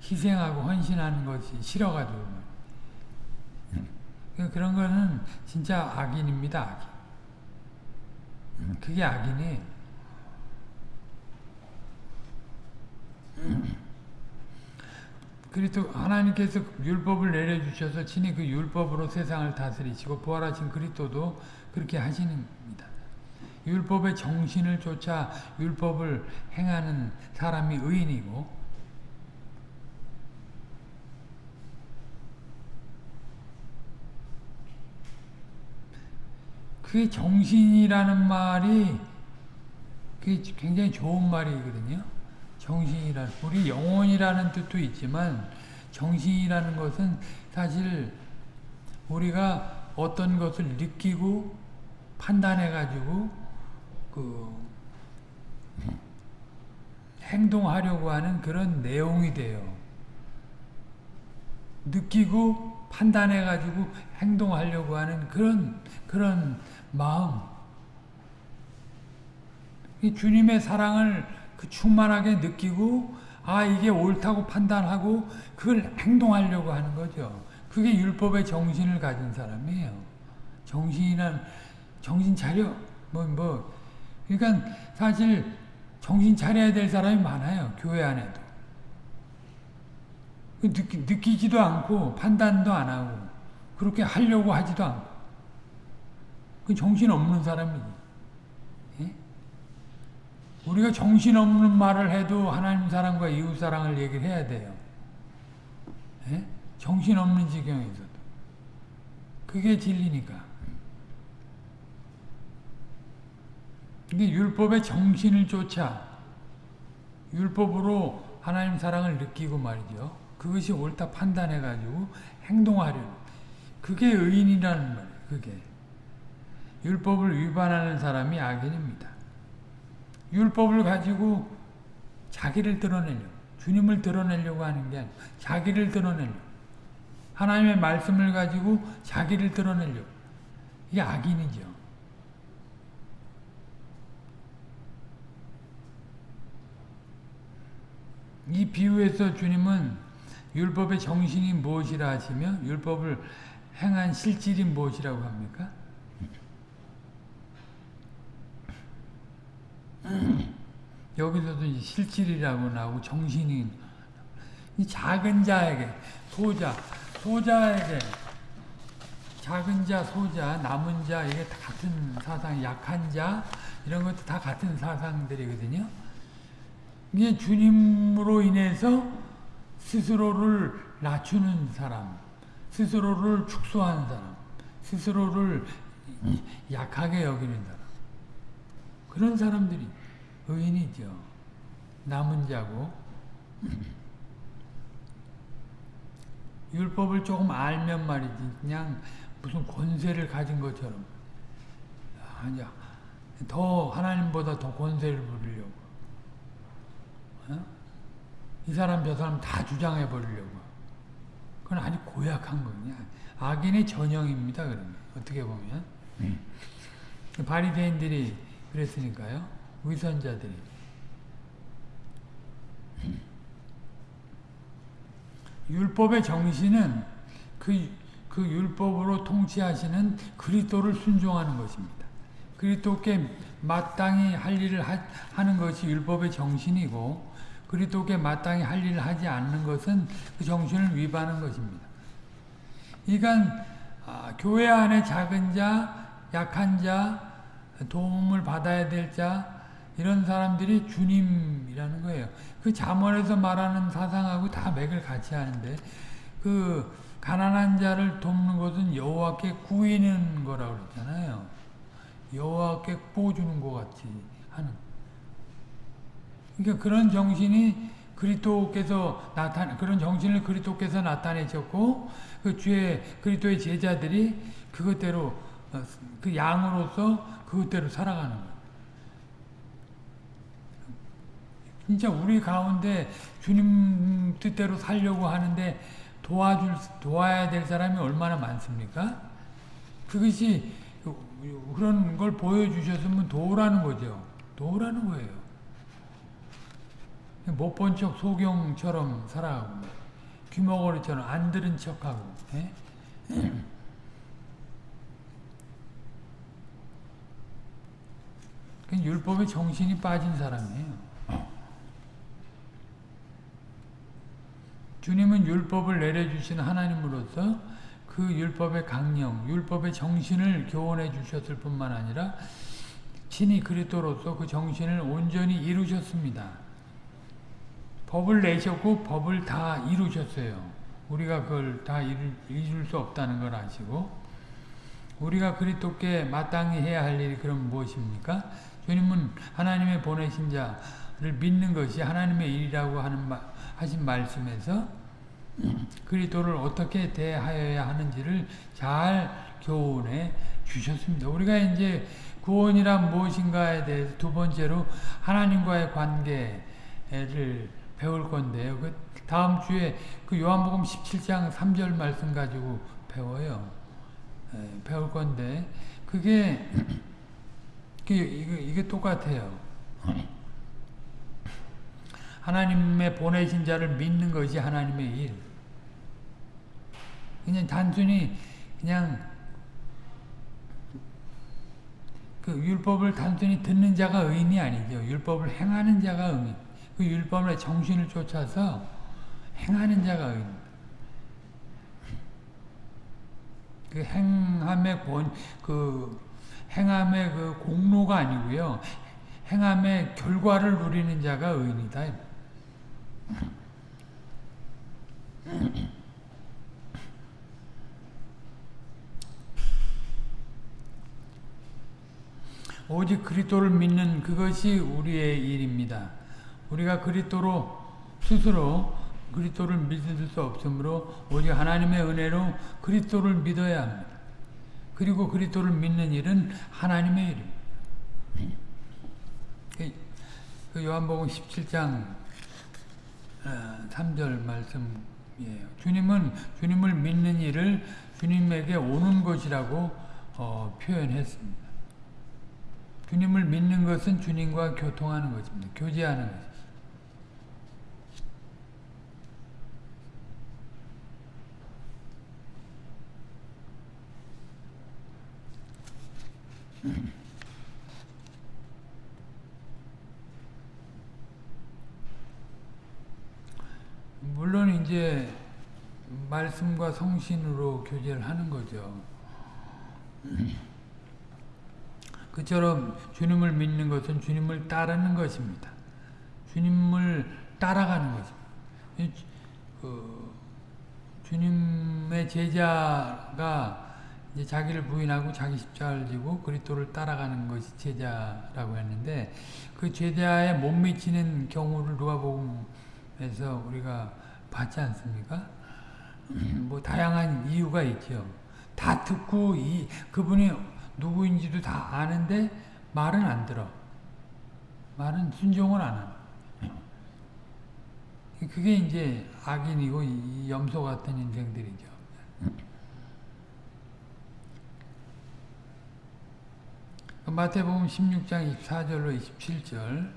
희생하고 헌신하는 것이 싫어가지고 그런 거는 진짜 악인입니다. 악인. 그게 악인이에요. 그리스도 하나님께서 율법을 내려주셔서 친히 그 율법으로 세상을 다스리시고 부활하신 그리스도도 그렇게 하시는겁니다. 율법의 정신을 쫓아 율법을 행하는 사람이 의인이고 그 정신이라는 말이 굉장히 좋은 말이거든요. 정신이란 우리 영혼이라는 뜻도 있지만 정신이라는 것은 사실 우리가 어떤 것을 느끼고 판단해 가지고 그 행동하려고 하는 그런 내용이 돼요. 느끼고 판단해 가지고 행동하려고 하는 그런 그런 마음. 주님의 사랑을 그 충만하게 느끼고 아 이게 옳다고 판단하고 그걸 행동하려고 하는 거죠. 그게 율법의 정신을 가진 사람이에요. 정신이란 정신 차려 뭐뭐 뭐. 그러니까 사실 정신 차려야 될 사람이 많아요. 교회 안에도. 그 느끼, 느끼지도 않고 판단도 안 하고 그렇게 하려고 하지도 않고 그 정신 없는 사람이지. 우리가 정신없는 말을 해도 하나님 사랑과 이웃 사랑을 얘기를 해야 돼요. 예? 정신없는 지경에서도. 그게 진리니까. 이게 율법의 정신을 쫓아 율법으로 하나님 사랑을 느끼고 말이죠. 그것이 옳다 판단해가지고 행동하려 그게 의인이라는 말이에요. 그게. 율법을 위반하는 사람이 악인입니다. 율법을 가지고 자기를 드러내려고 주님을 드러내려고 하는 게 아니고 자기를 드러내려고 하나님의 말씀을 가지고 자기를 드러내려고. 이게 악인이죠. 이 비유에서 주님은 율법의 정신이 무엇이라 하시며 율법을 행한 실질이 무엇이라고 합니까? 여기서도 이제 실질이라고 나오고 정신이 이 작은 자에게 소자 소자에게 작은 자 소자 남은 자 이게 다 같은 사상 약한 자 이런 것도 다 같은 사상들이거든요. 이게 주님으로 인해서 스스로를 낮추는 사람, 스스로를 축소하는 사람, 스스로를 약하게 여기는 사람. 그런 사람들이 의인이죠. 남은 자고. 율법을 조금 알면 말이지. 그냥 무슨 권세를 가진 것처럼. 아니야. 더 하나님보다 더 권세를 부리려고. 어? 이 사람 저 사람 다 주장해 버리려고. 그건 아주 고약한 거냐. 악인의 전형입니다 그러면. 어떻게 보면. 음. 바리새인들이 그랬으니까요 위선자들이 율법의 정신은 그, 그 율법으로 통치하시는 그리스도를 순종하는 것입니다. 그리스도께 마땅히 할 일을 하, 는 것이 율법의 정신이고 그리스도께 마땅히 할 일을 하지 않는 것은 그 정신을 위반하는 것입니다. 그러니까 아, 교회 안에 작은 자, 약한 자, 도움을 받아야 될 자, 이런 사람들이 주님이라는 거예요. 그 잠언에서 말하는 사상하고 다 맥을 같이 하는데 그 가난한 자를 돕는 것은 여호와께 구이는 거라고 그랬잖아요. 여호와께 보주는 것 같이 하는. 그러니까 그런 정신이 그리스도께서 나타 그런 정신을 그리스도께서 나타내셨고 그 주의 그리스도의 제자들이 그것대로 어, 그 양으로서 그것대로 살아가는 거예요. 진짜 우리 가운데 주님 뜻대로 살려고 하는데 도와줄, 도와야 될 사람이 얼마나 많습니까? 그것이 그런 걸 보여주셨으면 도우라는 거죠. 도우라는 거예요. 못 본 척 소경처럼 살아가고 귀머거리처럼 안 들은 척하고 예? 율법의 정신이 빠진 사람이에요. 주님은 율법을 내려주신 하나님으로서 그 율법의 강령, 율법의 정신을 교훈해 주셨을 뿐만 아니라 친히 그리스도로서 그 정신을 온전히 이루셨습니다. 법을 내셨고 법을 다 이루셨어요. 우리가 그걸 다 이룰, 이룰 수 없다는 걸 아시고 우리가 그리스도께 마땅히 해야 할 일이 그럼 무엇입니까? 주님은 하나님의 보내신 자를 믿는 것이 하나님의 일이라고 하는 말, 하신 말씀에서 <clears throat> 그리스도를 어떻게 대하여야 하는지를 잘 교훈해 주셨습니다. 우리가 이제 구원이란 무엇인가에 대해서 두 번째로 하나님과의 관계를 배울 건데요. 그 다음 주에 그 요한복음 17장 3절 말씀 가지고 배워요. 예, 배울 건데 그게 <clears throat> 이게, 이게 똑같아요. 하나님의 보내신 자를 믿는 것이 하나님의 일. 그냥 단순히 그냥 그 율법을 단순히 듣는 자가 의인이 아니죠. 율법을 행하는 자가 의인. 그 율법의 정신을 쫓아서 행하는 자가 의인. 그 행함의 권, 그 행함의 그 공로가 아니고요. 행함의 결과를 누리는 자가 의인이다. 오직 그리스도를 믿는 그것이 우리의 일입니다. 우리가 그리스도로 스스로 그리스도를 믿을 수 없으므로 오직 하나님의 은혜로 그리스도를 믿어야 합니다. 그리고 그리스도를 믿는 일은 하나님의 일입니다. 그 요한복음 17장 3절 어, 말씀 예, 주님은 주님을 믿는 일을 주님에게 오는 것이라고 어, 표현했습니다. 주님을 믿는 것은 주님과 교통하는 것입니다. 교제하는 것. 물론 이제 말씀과 성신으로 교제를 하는 거죠. 그처럼 주님을 믿는 것은 주님을 따르는 것입니다. 주님을 따라가는 것입니다. 그 주님의 제자가 이제 자기를 부인하고 자기 십자가를 지고 그리스도를 따라가는 것이 제자라고 했는데 그 제자에 못 미치는 경우를 누가복음에서 우리가 봤지 않습니까? 뭐 다양한 이유가 있죠. 다 듣고 이 그분이 누구인지도 다 아는데 말은 안 들어. 말은 순종을 안 하는. 그게 이제 악인이고 염소 같은 인생들이죠. 마태복음 16장 24절로 27절.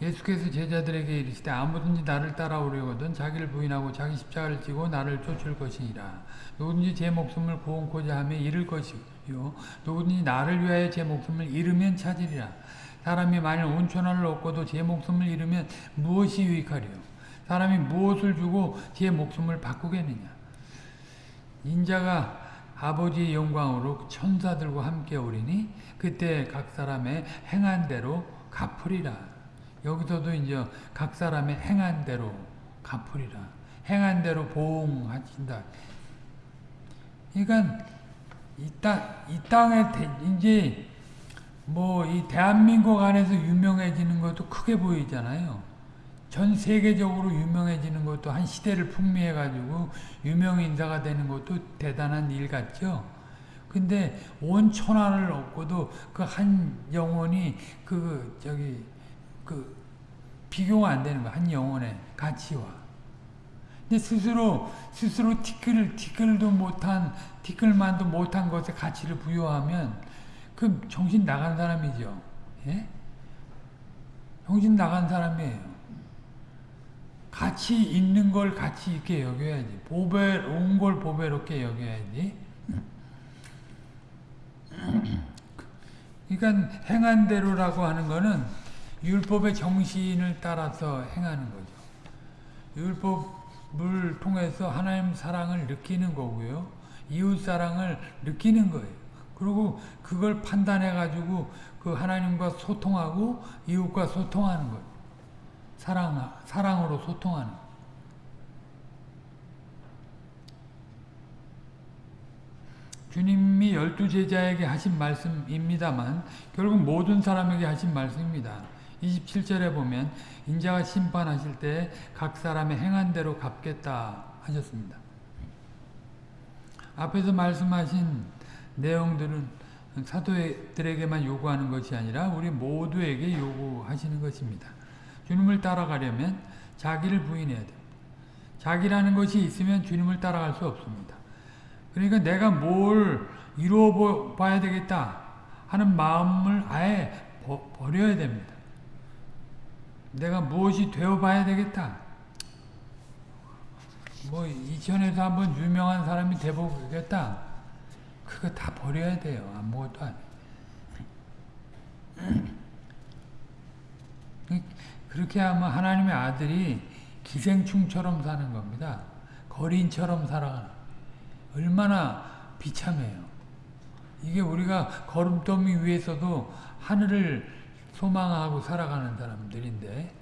예수께서 제자들에게 이르시되 아무든지 나를 따라오려거든 자기를 부인하고 자기 십자가를 지고 나를 쫓을 것이니라. 누구든지 제 목숨을 구원코자 하며 잃을 것이요. 누구든지 나를 위하여 제 목숨을 잃으면 찾으리라. 사람이 만일 온천하를 얻고도 제 목숨을 잃으면 무엇이 유익하리요? 사람이 무엇을 주고 제 목숨을 바꾸겠느냐? 인자가 아버지의 영광으로 천사들과 함께 오리니 그때 각 사람의 행한 대로 갚으리라. 여기서도 이제 각 사람의 행한 대로 갚으리라. 행한 대로 보응하신다. 그러니까 이 땅, 이 땅에 이제 뭐 이 대한민국 안에서 유명해지는 것도 크게 보이잖아요. 전 세계적으로 유명해지는 것도 한 시대를 풍미해가지고 유명인사가 되는 것도 대단한 일 같죠. 근데 온 천하를 얻고도 그 한 영혼이 그 저기 그 비교가 안 되는 거한 영혼의 가치와. 근데 스스로 스스로 티끌 티끌도 못한 티끌만도 못한 것에 가치를 부여하면 그 정신 나간 사람이죠. 예? 정신 나간 사람이에요. 가치 있는 걸 가치 있게 여겨야지. 보배로운 걸 보배롭게 여겨야지. 그러니까 행한 대로라고 하는 거는 율법의 정신을 따라서 행하는 거죠. 율법을 통해서 하나님 사랑을 느끼는 거고요. 이웃 사랑을 느끼는 거예요. 그리고 그걸 판단해 가지고 그 하나님과 소통하고 이웃과 소통하는 거예요. 사랑, 사랑으로 소통하는 주님이 열두 제자에게 하신 말씀입니다만 결국 모든 사람에게 하신 말씀입니다. 27절에 보면 인자가 심판하실 때 각 사람의 행한 대로 갚겠다 하셨습니다. 앞에서 말씀하신 내용들은 사도들에게만 요구하는 것이 아니라 우리 모두에게 요구하시는 것입니다. 주님을 따라가려면 자기를 부인해야 됩니다. 자기라는 것이 있으면 주님을 따라갈 수 없습니다. 그러니까 내가 뭘 이루어 봐야 되겠다 하는 마음을 아예 버, 려야 됩니다. 내가 무엇이 되어 봐야 되겠다. 뭐 이천에서 한번 유명한 사람이 돼보겠다. 그거 다 버려야 돼요. 아무것도 안 그렇게 하면 하나님의 아들이 기생충처럼 사는 겁니다. 거린처럼 살아가는 얼마나 비참해요. 이게 우리가 걸음더미 위에서도 하늘을 소망하고 살아가는 사람들인데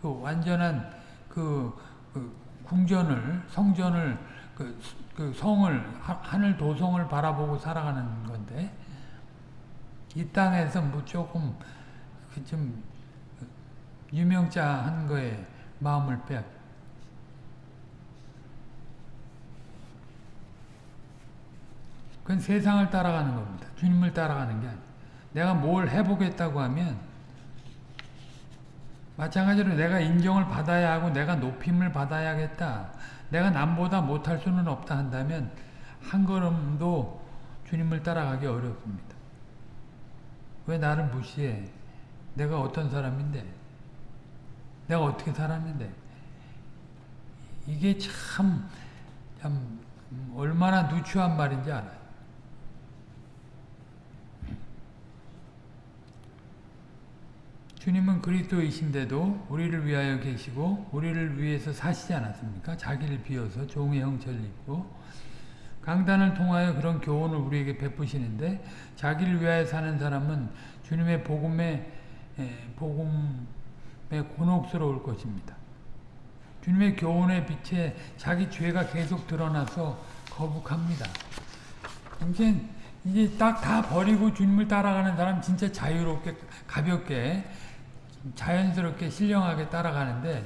그 완전한 그, 그 궁전을 성전을 그, 그 성을 하늘 도성을 바라보고 살아가는 건데 이 땅에서 뭐 조금 좀 유명자 한 거에 마음을 빼앗 그건 세상을 따라가는 겁니다. 주님을 따라가는 게 아니에요. 내가 뭘 해보겠다고 하면 마찬가지로 내가 인정을 받아야 하고 내가 높임을 받아야겠다. 내가 남보다 못할 수는 없다 한다면 한 걸음도 주님을 따라가기 어렵습니다. 왜 나를 무시해? 내가 어떤 사람인데? 내가 어떻게 살았는데? 이게 참, 참 얼마나 누추한 말인지 알아요. 주님은 그리스도이신데도 우리를 위하여 계시고 우리를 위해서 사시지 않았습니까? 자기를 비워서 종의 형체를 입고 강단을 통하여 그런 교훈을 우리에게 베푸시는데 자기를 위하여 사는 사람은 주님의 복음에 복음에 곤혹스러울 것입니다. 주님의 교훈의 빛에 자기 죄가 계속 드러나서 거북합니다. 이제 이제 딱 다 버리고 주님을 따라가는 사람 진짜 자유롭게 가볍게 자연스럽게 신령하게 따라가는데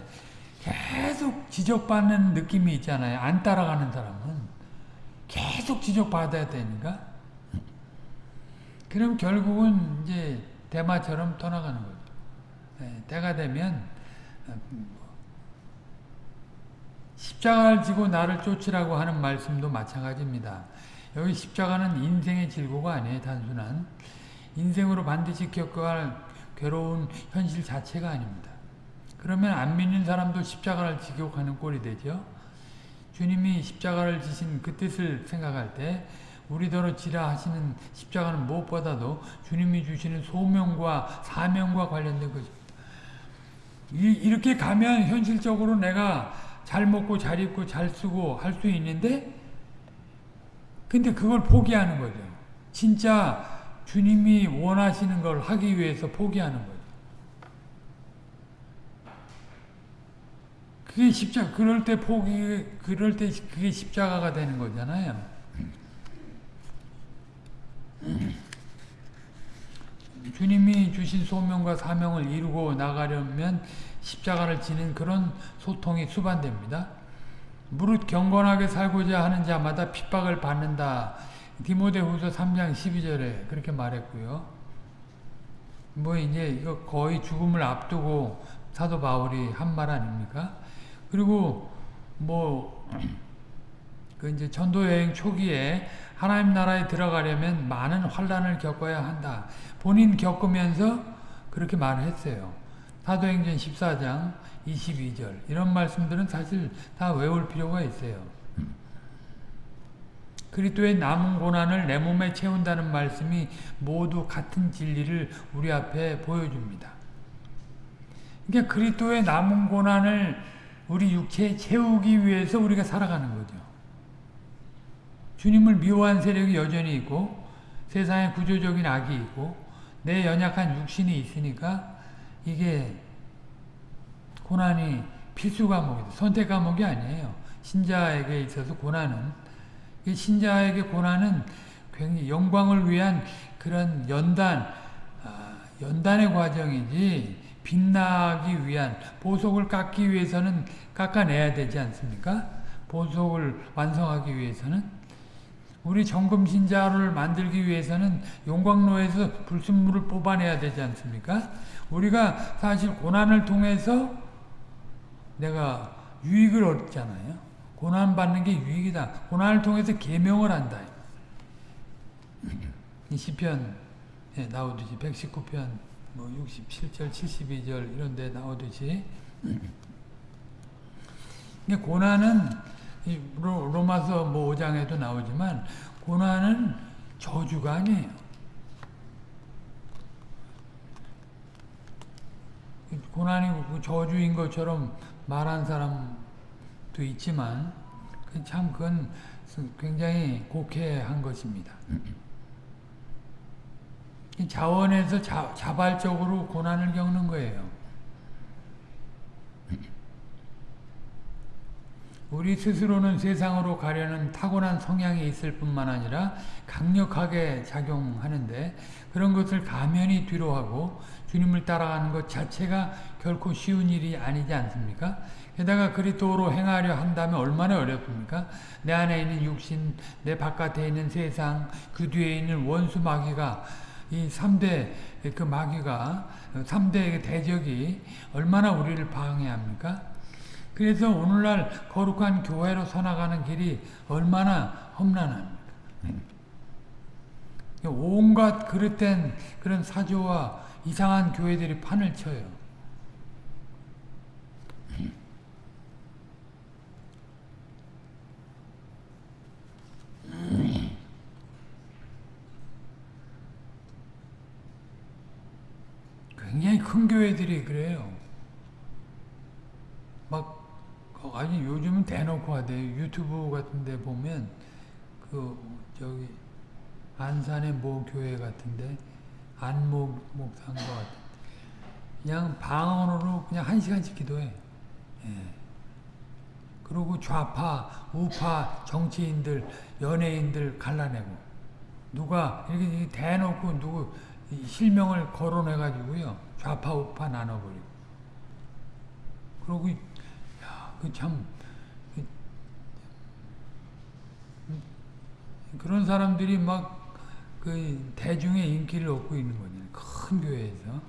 계속 지적받는 느낌이 있잖아요. 안 따라가는 사람은 계속 지적받아야 되니까 그럼 결국은 이제 대마처럼 떠나가는. 네, 때가 되면 십자가를 지고 나를 쫓으라고 하는 말씀도 마찬가지입니다. 여기 십자가는 인생의 질고가 아니에요. 단순한 인생으로 반드시 겪어야 할 괴로운 현실 자체가 아닙니다. 그러면 안 믿는 사람도 십자가를 가는 꼴이 되죠. 주님이 십자가를 지신 그 뜻을 생각할 때 우리더러 지라 하시는 십자가는 무엇보다도 주님이 주시는 소명과 사명과 관련된 것입니다. 이렇게 가면 현실적으로 내가 잘 먹고 잘 입고 잘 쓰고 할 수 있는데 근데 그걸 포기하는 거죠. 진짜 주님이 원하시는 걸 하기 위해서 포기하는 거죠. 그게 십자 그럴 때 포기 그럴 때 그게 십자가가 되는 거잖아요. 주님이 주신 소명과 사명을 이루고 나가려면 십자가를 지는 그런 소통이 수반됩니다. 무릇 경건하게 살고자 하는 자마다 핍박을 받는다. 디모데후서 3장 12절에 그렇게 말했고요. 뭐 이제 이거 거의 죽음을 앞두고 사도 바울이 한 말 아닙니까? 그리고 뭐 <clears throat> 그 이제 전도 여행 초기에 하나님 나라에 들어가려면 많은 환란을 겪어야 한다. 본인 겪으면서 그렇게 말했어요. 사도행전 14장 22절 이런 말씀들은 사실 다 외울 필요가 있어요. 그리스도의 남은 고난을 내 몸에 채운다는 말씀이 모두 같은 진리를 우리 앞에 보여줍니다. 그러니까 그리스도의 남은 고난을 우리 육체에 채우기 위해서 우리가 살아가는 거죠. 주님을 미워한 세력이 여전히 있고 세상에 구조적인 악이 있고 내 연약한 육신이 있으니까 이게 고난이 필수 과목이다. 선택 과목이 아니에요. 신자에게 있어서 고난은 신자에게 고난은 굉장히 영광을 위한 그런 연단, 아, 연단의 과정이지 빛나기 위한 보석을 깎기 위해서는 깎아내야 되지 않습니까? 보석을 완성하기 위해서는 우리 정금신자를 만들기 위해서는 용광로에서 불순물을 뽑아내야 되지 않습니까? 우리가 사실 고난을 통해서 내가 유익을 얻잖아요. 고난 받는 게 유익이다. 고난을 통해서 계명을 한다. 이 시편에 나오듯이 119편 뭐 67절 72절 이런 데 나오듯이 고난은 로마서 뭐 5장에도 나오지만 고난은 저주가 아니에요. 고난이 저주인 것처럼 말한 사람도 있지만 참 그건 굉장히 곡해한 것입니다. 자원에서 자, 자발적으로 고난을 겪는 거예요. 우리 스스로는 세상으로 가려는 타고난 성향이 있을 뿐만 아니라 강력하게 작용하는데 그런 것을 가면이 뒤로하고 주님을 따라가는 것 자체가 결코 쉬운 일이 아니지 않습니까? 게다가 그리스도로 행하려 한다면 얼마나 어렵습니까? 내 안에 있는 육신, 내 바깥에 있는 세상, 그 뒤에 있는 원수 마귀가 이 3대 그 마귀가 3대 대적이 얼마나 우리를 방해합니까? 그래서 오늘날 거룩한 교회로 서나가는 길이 얼마나 험난합니까? 온갖 그릇된 그런 사조와 이상한 교회들이 판을 쳐요. 굉장히 큰 교회들이 그래요. 막 아니 요즘은 대놓고 하대 유튜브 같은데 보면 그 저기 안산의 모 교회 같은데 안목 목사인 것 같아. 그냥 방언으로 그냥 한 시간씩 기도해. 예. 그리고 좌파, 우파 정치인들, 연예인들 갈라내고 누가 이렇게 대놓고 누구 실명을 거론해 가지고요 좌파 우파 나눠버리고 그러고 그 참 그런 사람들이 막 그 대중의 인기를 얻고 있는 거잖아요. 큰 교회에서.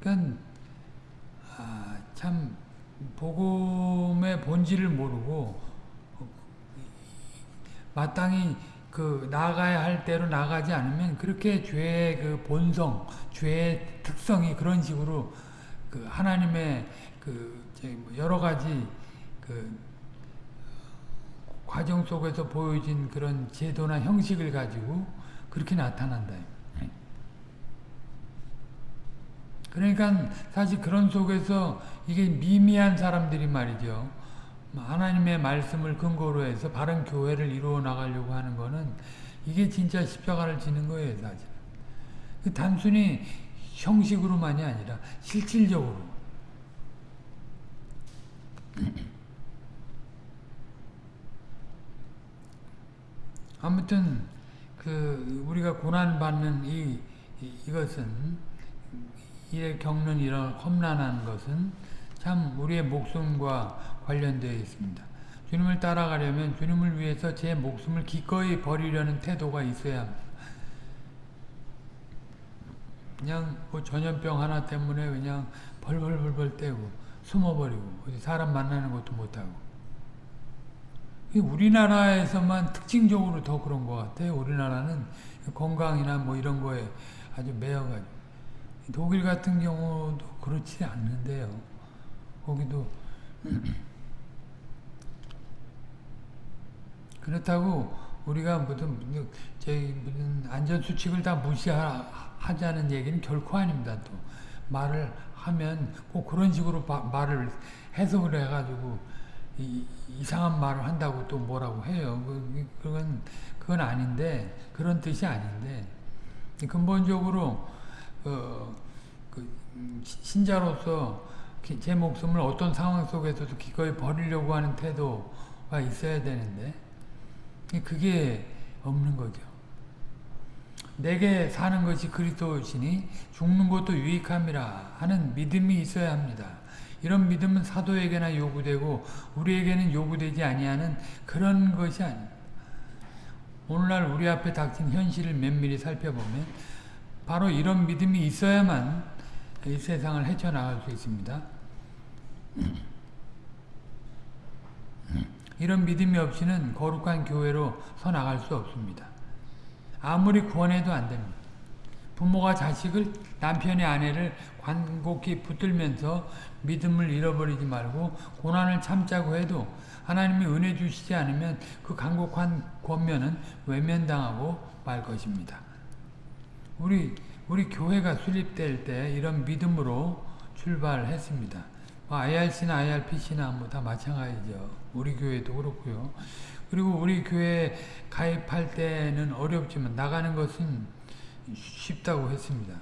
그러니까 아, 참 복음의 본질을 모르고 마땅히 그 나가야 할 대로 나가지 않으면 그렇게 죄의 그 본성, 죄의 특성이 그런 식으로 그 하나님의 그 여러 가지 그 과정 속에서 보여진 그런 제도나 형식을 가지고 그렇게 나타난다. 그러니까 사실 그런 속에서 이게 미미한 사람들이 말이죠. 하나님의 말씀을 근거로 해서 바른 교회를 이루어 나가려고 하는 거는 이게 진짜 십자가를 지는 거예요, 사실. 단순히 형식으로만이 아니라 실질적으로. 아무튼 그 우리가 고난 받는 이 이것은 이에 겪는 이런 험난한 것은 참 우리의 목숨과 관련되어 있습니다. 주님을 따라가려면 주님을 위해서 제 목숨을 기꺼이 버리려는 태도가 있어야 합니다. 그냥 뭐 전염병 하나 때문에 그냥 벌벌벌벌 떼고 숨어버리고 사람 만나는 것도 못하고 우리나라에서만 특징적으로 더 그런 것 같아요. 우리나라는 건강이나 뭐 이런 거에 아주 매여가지고 독일 같은 경우도 그렇지 않는데요. 거기도 <clears throat> 그렇다고 우리가 무슨 저희 무슨 안전 수칙을 다 무시하자는 얘기는 결코 아닙니다. 또 말을 하면 꼭 그런 식으로 바, 말을 해석을 해가지고 이, 이상한 말을 한다고 또 뭐라고 해요. 그, 그건 그건 아닌데 그런 뜻이 아닌데 근본적으로 어, 그 신자로서 제 목숨을 어떤 상황 속에서도 기꺼이 버리려고 하는 태도가 있어야 되는데 그게 없는 거죠. 내게 사는 것이 그리스도시니 죽는 것도 유익함이라 하는 믿음이 있어야 합니다. 이런 믿음은 사도에게나 요구되고 우리에게는 요구되지 아니하는 그런 것이 아닙니다. 오늘날 우리 앞에 닥친 현실을 면밀히 살펴보면 바로 이런 믿음이 있어야만 이 세상을 헤쳐나갈 수 있습니다. <clears throat> 이런 믿음이 없이는 거룩한 교회로 서나갈 수 없습니다. 아무리 구원해도 안 됩니다. 부모가 자식을 남편의 아내를 관곡히 붙들면서 믿음을 잃어버리지 말고 고난을 참자고 해도 하나님이 은혜 주시지 않으면 그 간곡한 권면은 외면당하고 말 것입니다. 우리 우리 교회가 수립될 때 이런 믿음으로 출발했습니다. 뭐 IRC나 IRPC나 뭐 다 마찬가지죠. 우리 교회도 그렇고요. 그리고 우리 교회 가입할 때는 어렵지만 나가는 것은 쉽다고 했습니다.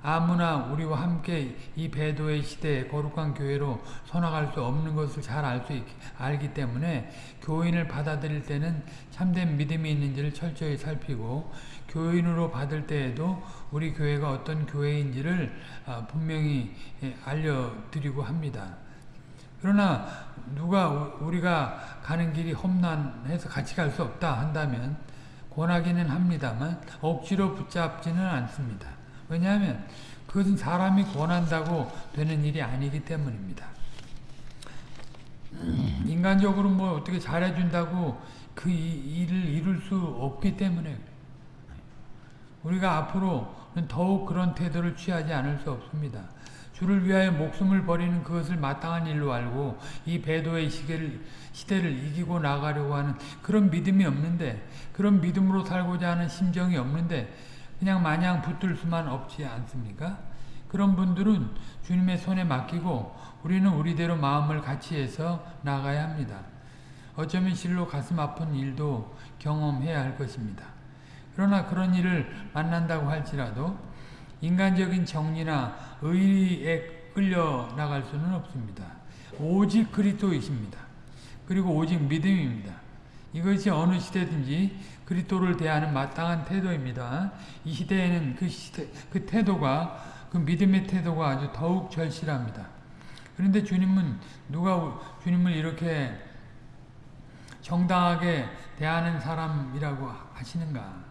아무나 우리와 함께 이 배도의 시대에 거룩한 교회로 서나갈 수 없는 것을 잘 알 수 알기 때문에 교인을 받아들일 때는 참된 믿음이 있는지를 철저히 살피고 교인으로 받을 때에도 우리 교회가 어떤 교회인지를 아, 분명히 예, 알려드리고 합니다. 그러나 누가 우리가 가는 길이 험난해서 같이 갈 수 없다 한다면 권하기는 합니다만 억지로 붙잡지는 않습니다. 왜냐하면 그것은 사람이 권한다고 되는 일이 아니기 때문입니다. <clears throat> 인간적으로 뭐 어떻게 잘해준다고 그 일을 이룰 수 없기 때문에 우리가 앞으로는 더욱 그런 태도를 취하지 않을 수 없습니다. 주를 위하여 목숨을 버리는 그것을 마땅한 일로 알고 이 배도의 시계를, 시대를 이기고 나가려고 하는 그런 믿음이 없는데 그런 믿음으로 살고자 하는 심정이 없는데 그냥 마냥 붙들 수만 없지 않습니까? 그런 분들은 주님의 손에 맡기고 우리는 우리대로 마음을 같이 해서 나가야 합니다. 어쩌면 실로 가슴 아픈 일도 경험해야 할 것입니다. 그러나 그런 일을 만난다고 할지라도 인간적인 정리나 의리에 끌려 나갈 수는 없습니다. 오직 그리스도이십니다. 그리고 오직 믿음입니다. 이것이 어느 시대든지 그리스도를 대하는 마땅한 태도입니다. 이 시대에는 그 시대, 그 태도가 그 믿음의 태도가 아주 더욱 절실합니다. 그런데 주님은 누가 주님을 이렇게 정당하게 대하는 사람이라고 하시는가?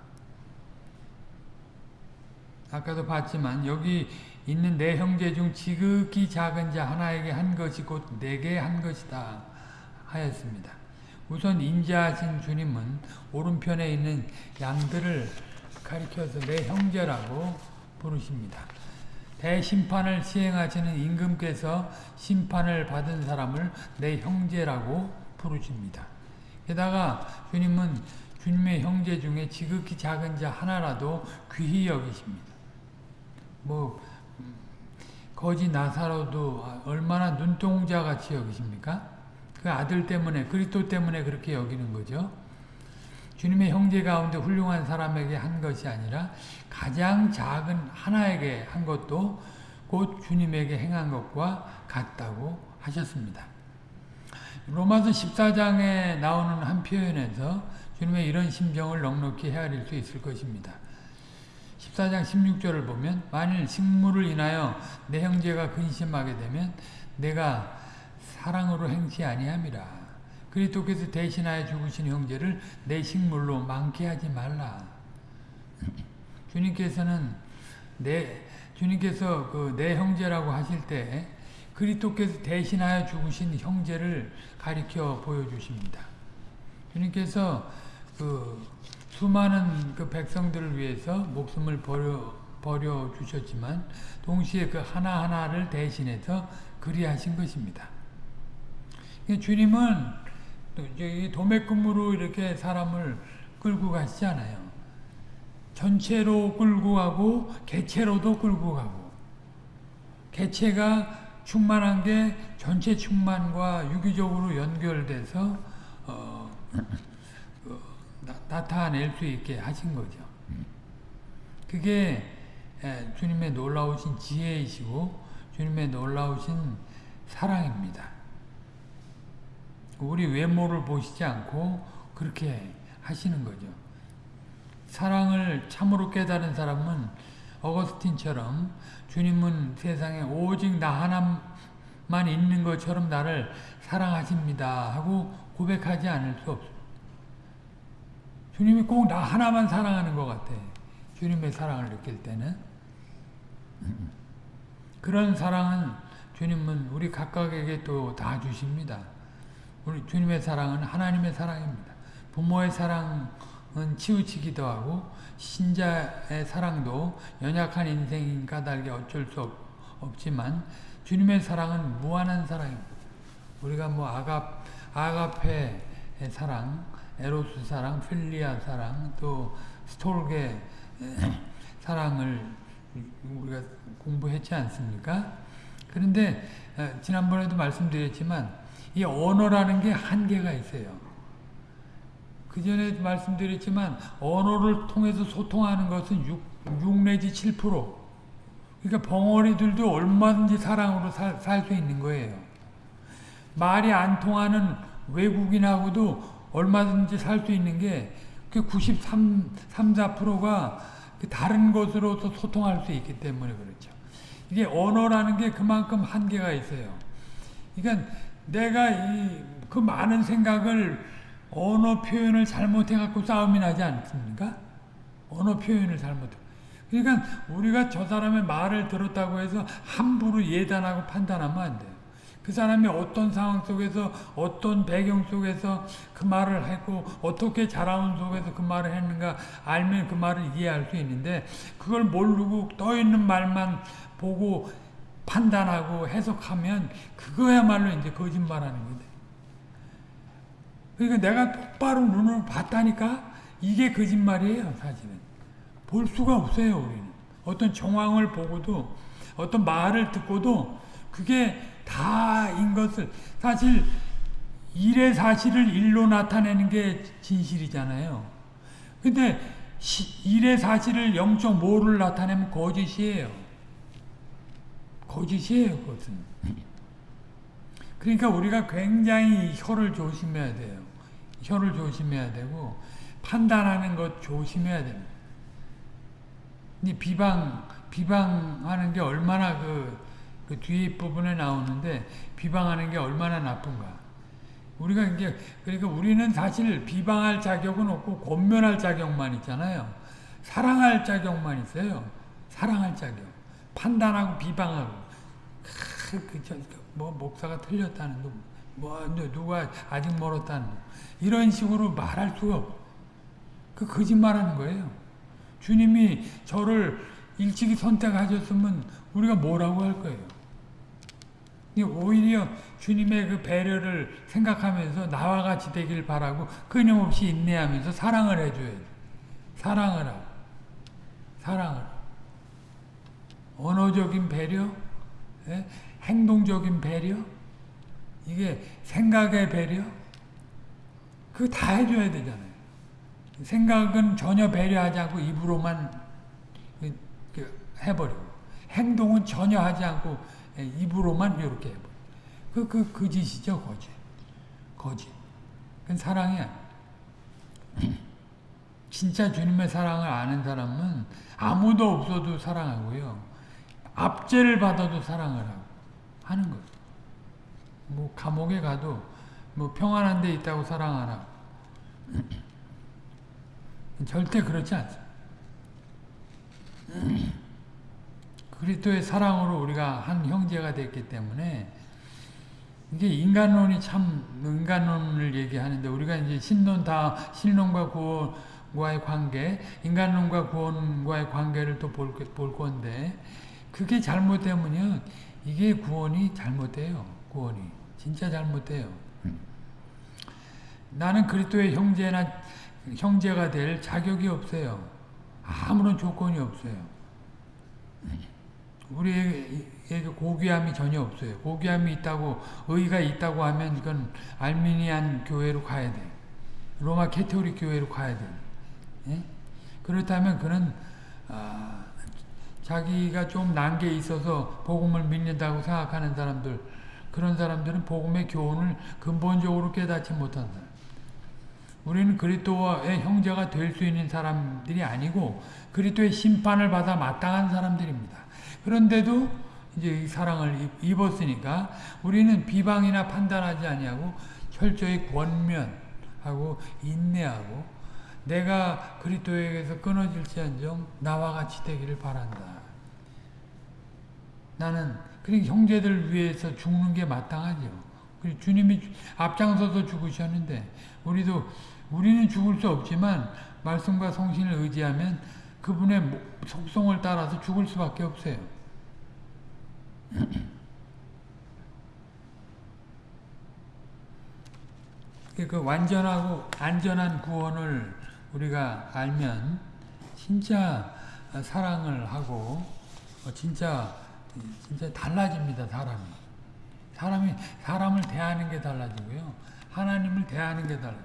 아까도 봤지만 여기 있는 내 형제 중 지극히 작은 자 하나에게 한 것이 곧 내게 한 것이다 하였습니다. 우선 인자하신 주님은 오른편에 있는 양들을 가리켜서 내 형제라고 부르십니다. 대심판을 시행하시는 임금께서 심판을 받은 사람을 내 형제라고 부르십니다. 게다가 주님은 주님의 형제 중에 지극히 작은 자 하나라도 귀히 여기십니다. 뭐 거지 나사로도 얼마나 눈동자 같이 여기십니까? 그 아들 때문에 그리스도 때문에 그렇게 여기는 거죠. 주님의 형제 가운데 훌륭한 사람에게 한 것이 아니라 가장 작은 하나에게 한 것도 곧 주님에게 행한 것과 같다고 하셨습니다. 로마서 14장에 나오는 한 표현에서 주님의 이런 심정을 넉넉히 헤아릴 수 있을 것입니다. 14장 16절을 보면 만일 식물을 인하여 내 형제가 근심하게 되면 내가 사랑으로 행치 아니함이라. 그리스도께서 대신하여 죽으신 형제를 내 식물로 많게 하지 말라. 주님께서는 내 주님께서 그 내 형제라고 하실 때 그리스도께서 대신하여 죽으신 형제를 가리켜 보여주십니다. 주님께서 그 수많은 그 백성들을 위해서 목숨을 버려, 버려 주셨지만 동시에 그 하나하나를 대신해서 그리하신 것입니다. 주님은 도매금으로 이렇게 사람을 끌고 가시지 않아요. 전체로 끌고 가고 개체로도 끌고 가고 개체가 충만한 게 전체 충만과 유기적으로 연결돼서 어, 나타낼 수 있게 하신 거죠. 그게 주님의 놀라우신 지혜이시고 주님의 놀라우신 사랑입니다. 우리 외모를 보시지 않고 그렇게 하시는 거죠. 사랑을 참으로 깨달은 사람은 어거스틴처럼 주님은 세상에 오직 나 하나만 있는 것처럼 나를 사랑하십니다 하고 고백하지 않을 수 없어요. 주님이 꼭 나 하나만 사랑하는 것 같아. 주님의 사랑을 느낄 때는. 그런 사랑은 주님은 우리 각각에게 또 다 주십니다. 우리 주님의 사랑은 하나님의 사랑입니다. 부모의 사랑은 치우치기도 하고 신자의 사랑도 연약한 인생인 까닭에 어쩔 수 없, 없지만 주님의 사랑은 무한한 사랑입니다. 우리가 뭐 아갑, 아가페의 사랑, 에로스 사랑, 필리아 사랑, 또 스톨게 <clears throat> 사랑을 우리가 공부했지 않습니까? 그런데 지난번에도 말씀드렸지만 이 언어라는 게 한계가 있어요. 그 전에 말씀드렸지만 언어를 통해서 소통하는 것은 6, 6 내지 7% 그러니까 벙어리들도 얼마든지 사랑으로 살 수 있는 거예요. 말이 안 통하는 외국인하고도 얼마든지 살 수 있는 게 93, 3, 4%가 다른 것으로서 소통할 수 있기 때문에 그렇죠. 이게 언어라는 게 그만큼 한계가 있어요. 그러니까 내가 이 그 많은 생각을 언어 표현을 잘못해갖고 싸움이 나지 않습니까? 언어 표현을 잘못해. 그러니까 우리가 저 사람의 말을 들었다고 해서 함부로 예단하고 판단하면 안 돼요. 그 사람이 어떤 상황 속에서 어떤 배경 속에서 그 말을 했고 어떻게 자라온 속에서 그 말을 했는가 알면 그 말을 이해할 수 있는데 그걸 모르고 떠 있는 말만 보고 판단하고 해석하면 그거야말로 이제 거짓말하는 거데. 그러니까 내가 똑바로 눈으로 봤다니까 이게 거짓말이에요 사실은. 볼 수가 없어요 우리는. 어떤 정황을 보고도 어떤 말을 듣고도 그게 다인 것을 사실 일의 사실을 일로 나타내는 게 진실이잖아요. 근데 일의 사실을 0.5를 나타내면 거짓이에요. 거짓이에요, 그것은. 그러니까 우리가 굉장히 혀를 조심해야 돼요. 혀를 조심해야 되고 판단하는 것 조심해야 됩니다. 비방 비방하는 게 얼마나 그, 그 뒤에 부분에 나오는데 비방하는 게 얼마나 나쁜가. 우리가 이게 그러니까 우리는 사실 비방할 자격은 없고 권면할 자격만 있잖아요. 사랑할 자격만 있어요. 사랑할 자격. 판단하고 비방하고. 그, 저, 뭐 목사가 틀렸다는 거, 뭐 누가 아직 멀었다는 거. 이런 식으로 말할 수가 없. 그 거짓말하는 거예요. 주님이 저를 일찍이 선택하셨으면 우리가 뭐라고 할 거예요. 오히려 주님의 그 배려를 생각하면서 나와 같이 되길 바라고 끊임없이 인내하면서 사랑을 해줘야 돼. 사랑을 하고. 사랑을. 언어적인 배려, 예? 행동적인 배려, 이게 생각의 배려, 그거 다 해줘야 되잖아요. 생각은 전혀 배려하지 않고 입으로만 해버리고 행동은 전혀 하지 않고 입으로만 이렇게 해버리고 그, 그, 그 짓이죠 거짓. 거짓. 그건 사랑이야 <clears throat> 진짜 주님의 사랑을 아는 사람은 아무도 없어도 사랑하고요. 압제를 받아도 사랑을 하고 하는 거예요. 뭐 감옥에 가도 뭐 평안한 데 있다고 사랑하라 <clears throat> 절대 그렇지 않습니다. <clears throat> 그리스도의 사랑으로 우리가 한 형제가 됐기 때문에 이게 인간론이 참 인간론을 얘기하는데 우리가 이제 신론 다 신론과 구원과의 관계, 인간론과 구원과의 관계를 또 볼 볼 건데 그게 잘못되면요 이게 구원이 잘못돼요. 구원이 진짜 잘못돼요. 나는 그리스도의 형제나 형제가 될 자격이 없어요. 아무런 조건이 없어요. 우리에게 고귀함이 전혀 없어요. 고귀함이 있다고 의가 있다고 하면 이건 알미니안 교회로 가야 돼. 로마 캐토릭 교회로 가야 돼. 예? 그렇다면 그는 아, 자기가 좀 난 게 있어서 복음을 믿는다고 생각하는 사람들 그런 사람들은 복음의 교훈을 근본적으로 깨닫지 못한 사람. 우리는 그리스도의 형제가 될 수 있는 사람들이 아니고 그리스도의 심판을 받아 마땅한 사람들입니다. 그런데도 이제 사랑을 입었으니까 우리는 비방이나 판단하지 아니하고 철저히 권면하고 인내하고 내가 그리스도에게서 끊어질지언정 나와 같이 되기를 바란다. 나는 그 형제들 위해서 죽는 게 마땅하죠. 주님이 앞장서서 죽으셨는데 우리도 우리는 죽을 수 없지만 말씀과 성신을 의지하면 그분의 속성을 따라서 죽을 수밖에 없어요. 그 완전하고 안전한 구원을 우리가 알면 진짜 사랑을 하고 진짜 진짜 달라집니다 사람이 사람이 사람을 대하는 게 달라지고요 하나님을 대하는 게 달라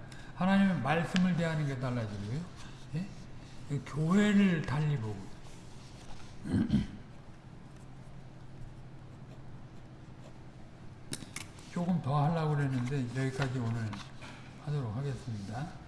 하나님의 말씀을 대하는 게 달라지고요. 예? 교회를 달리 보고. 조금 더 하려고 그랬는데 여기까지 오늘 하도록 하겠습니다.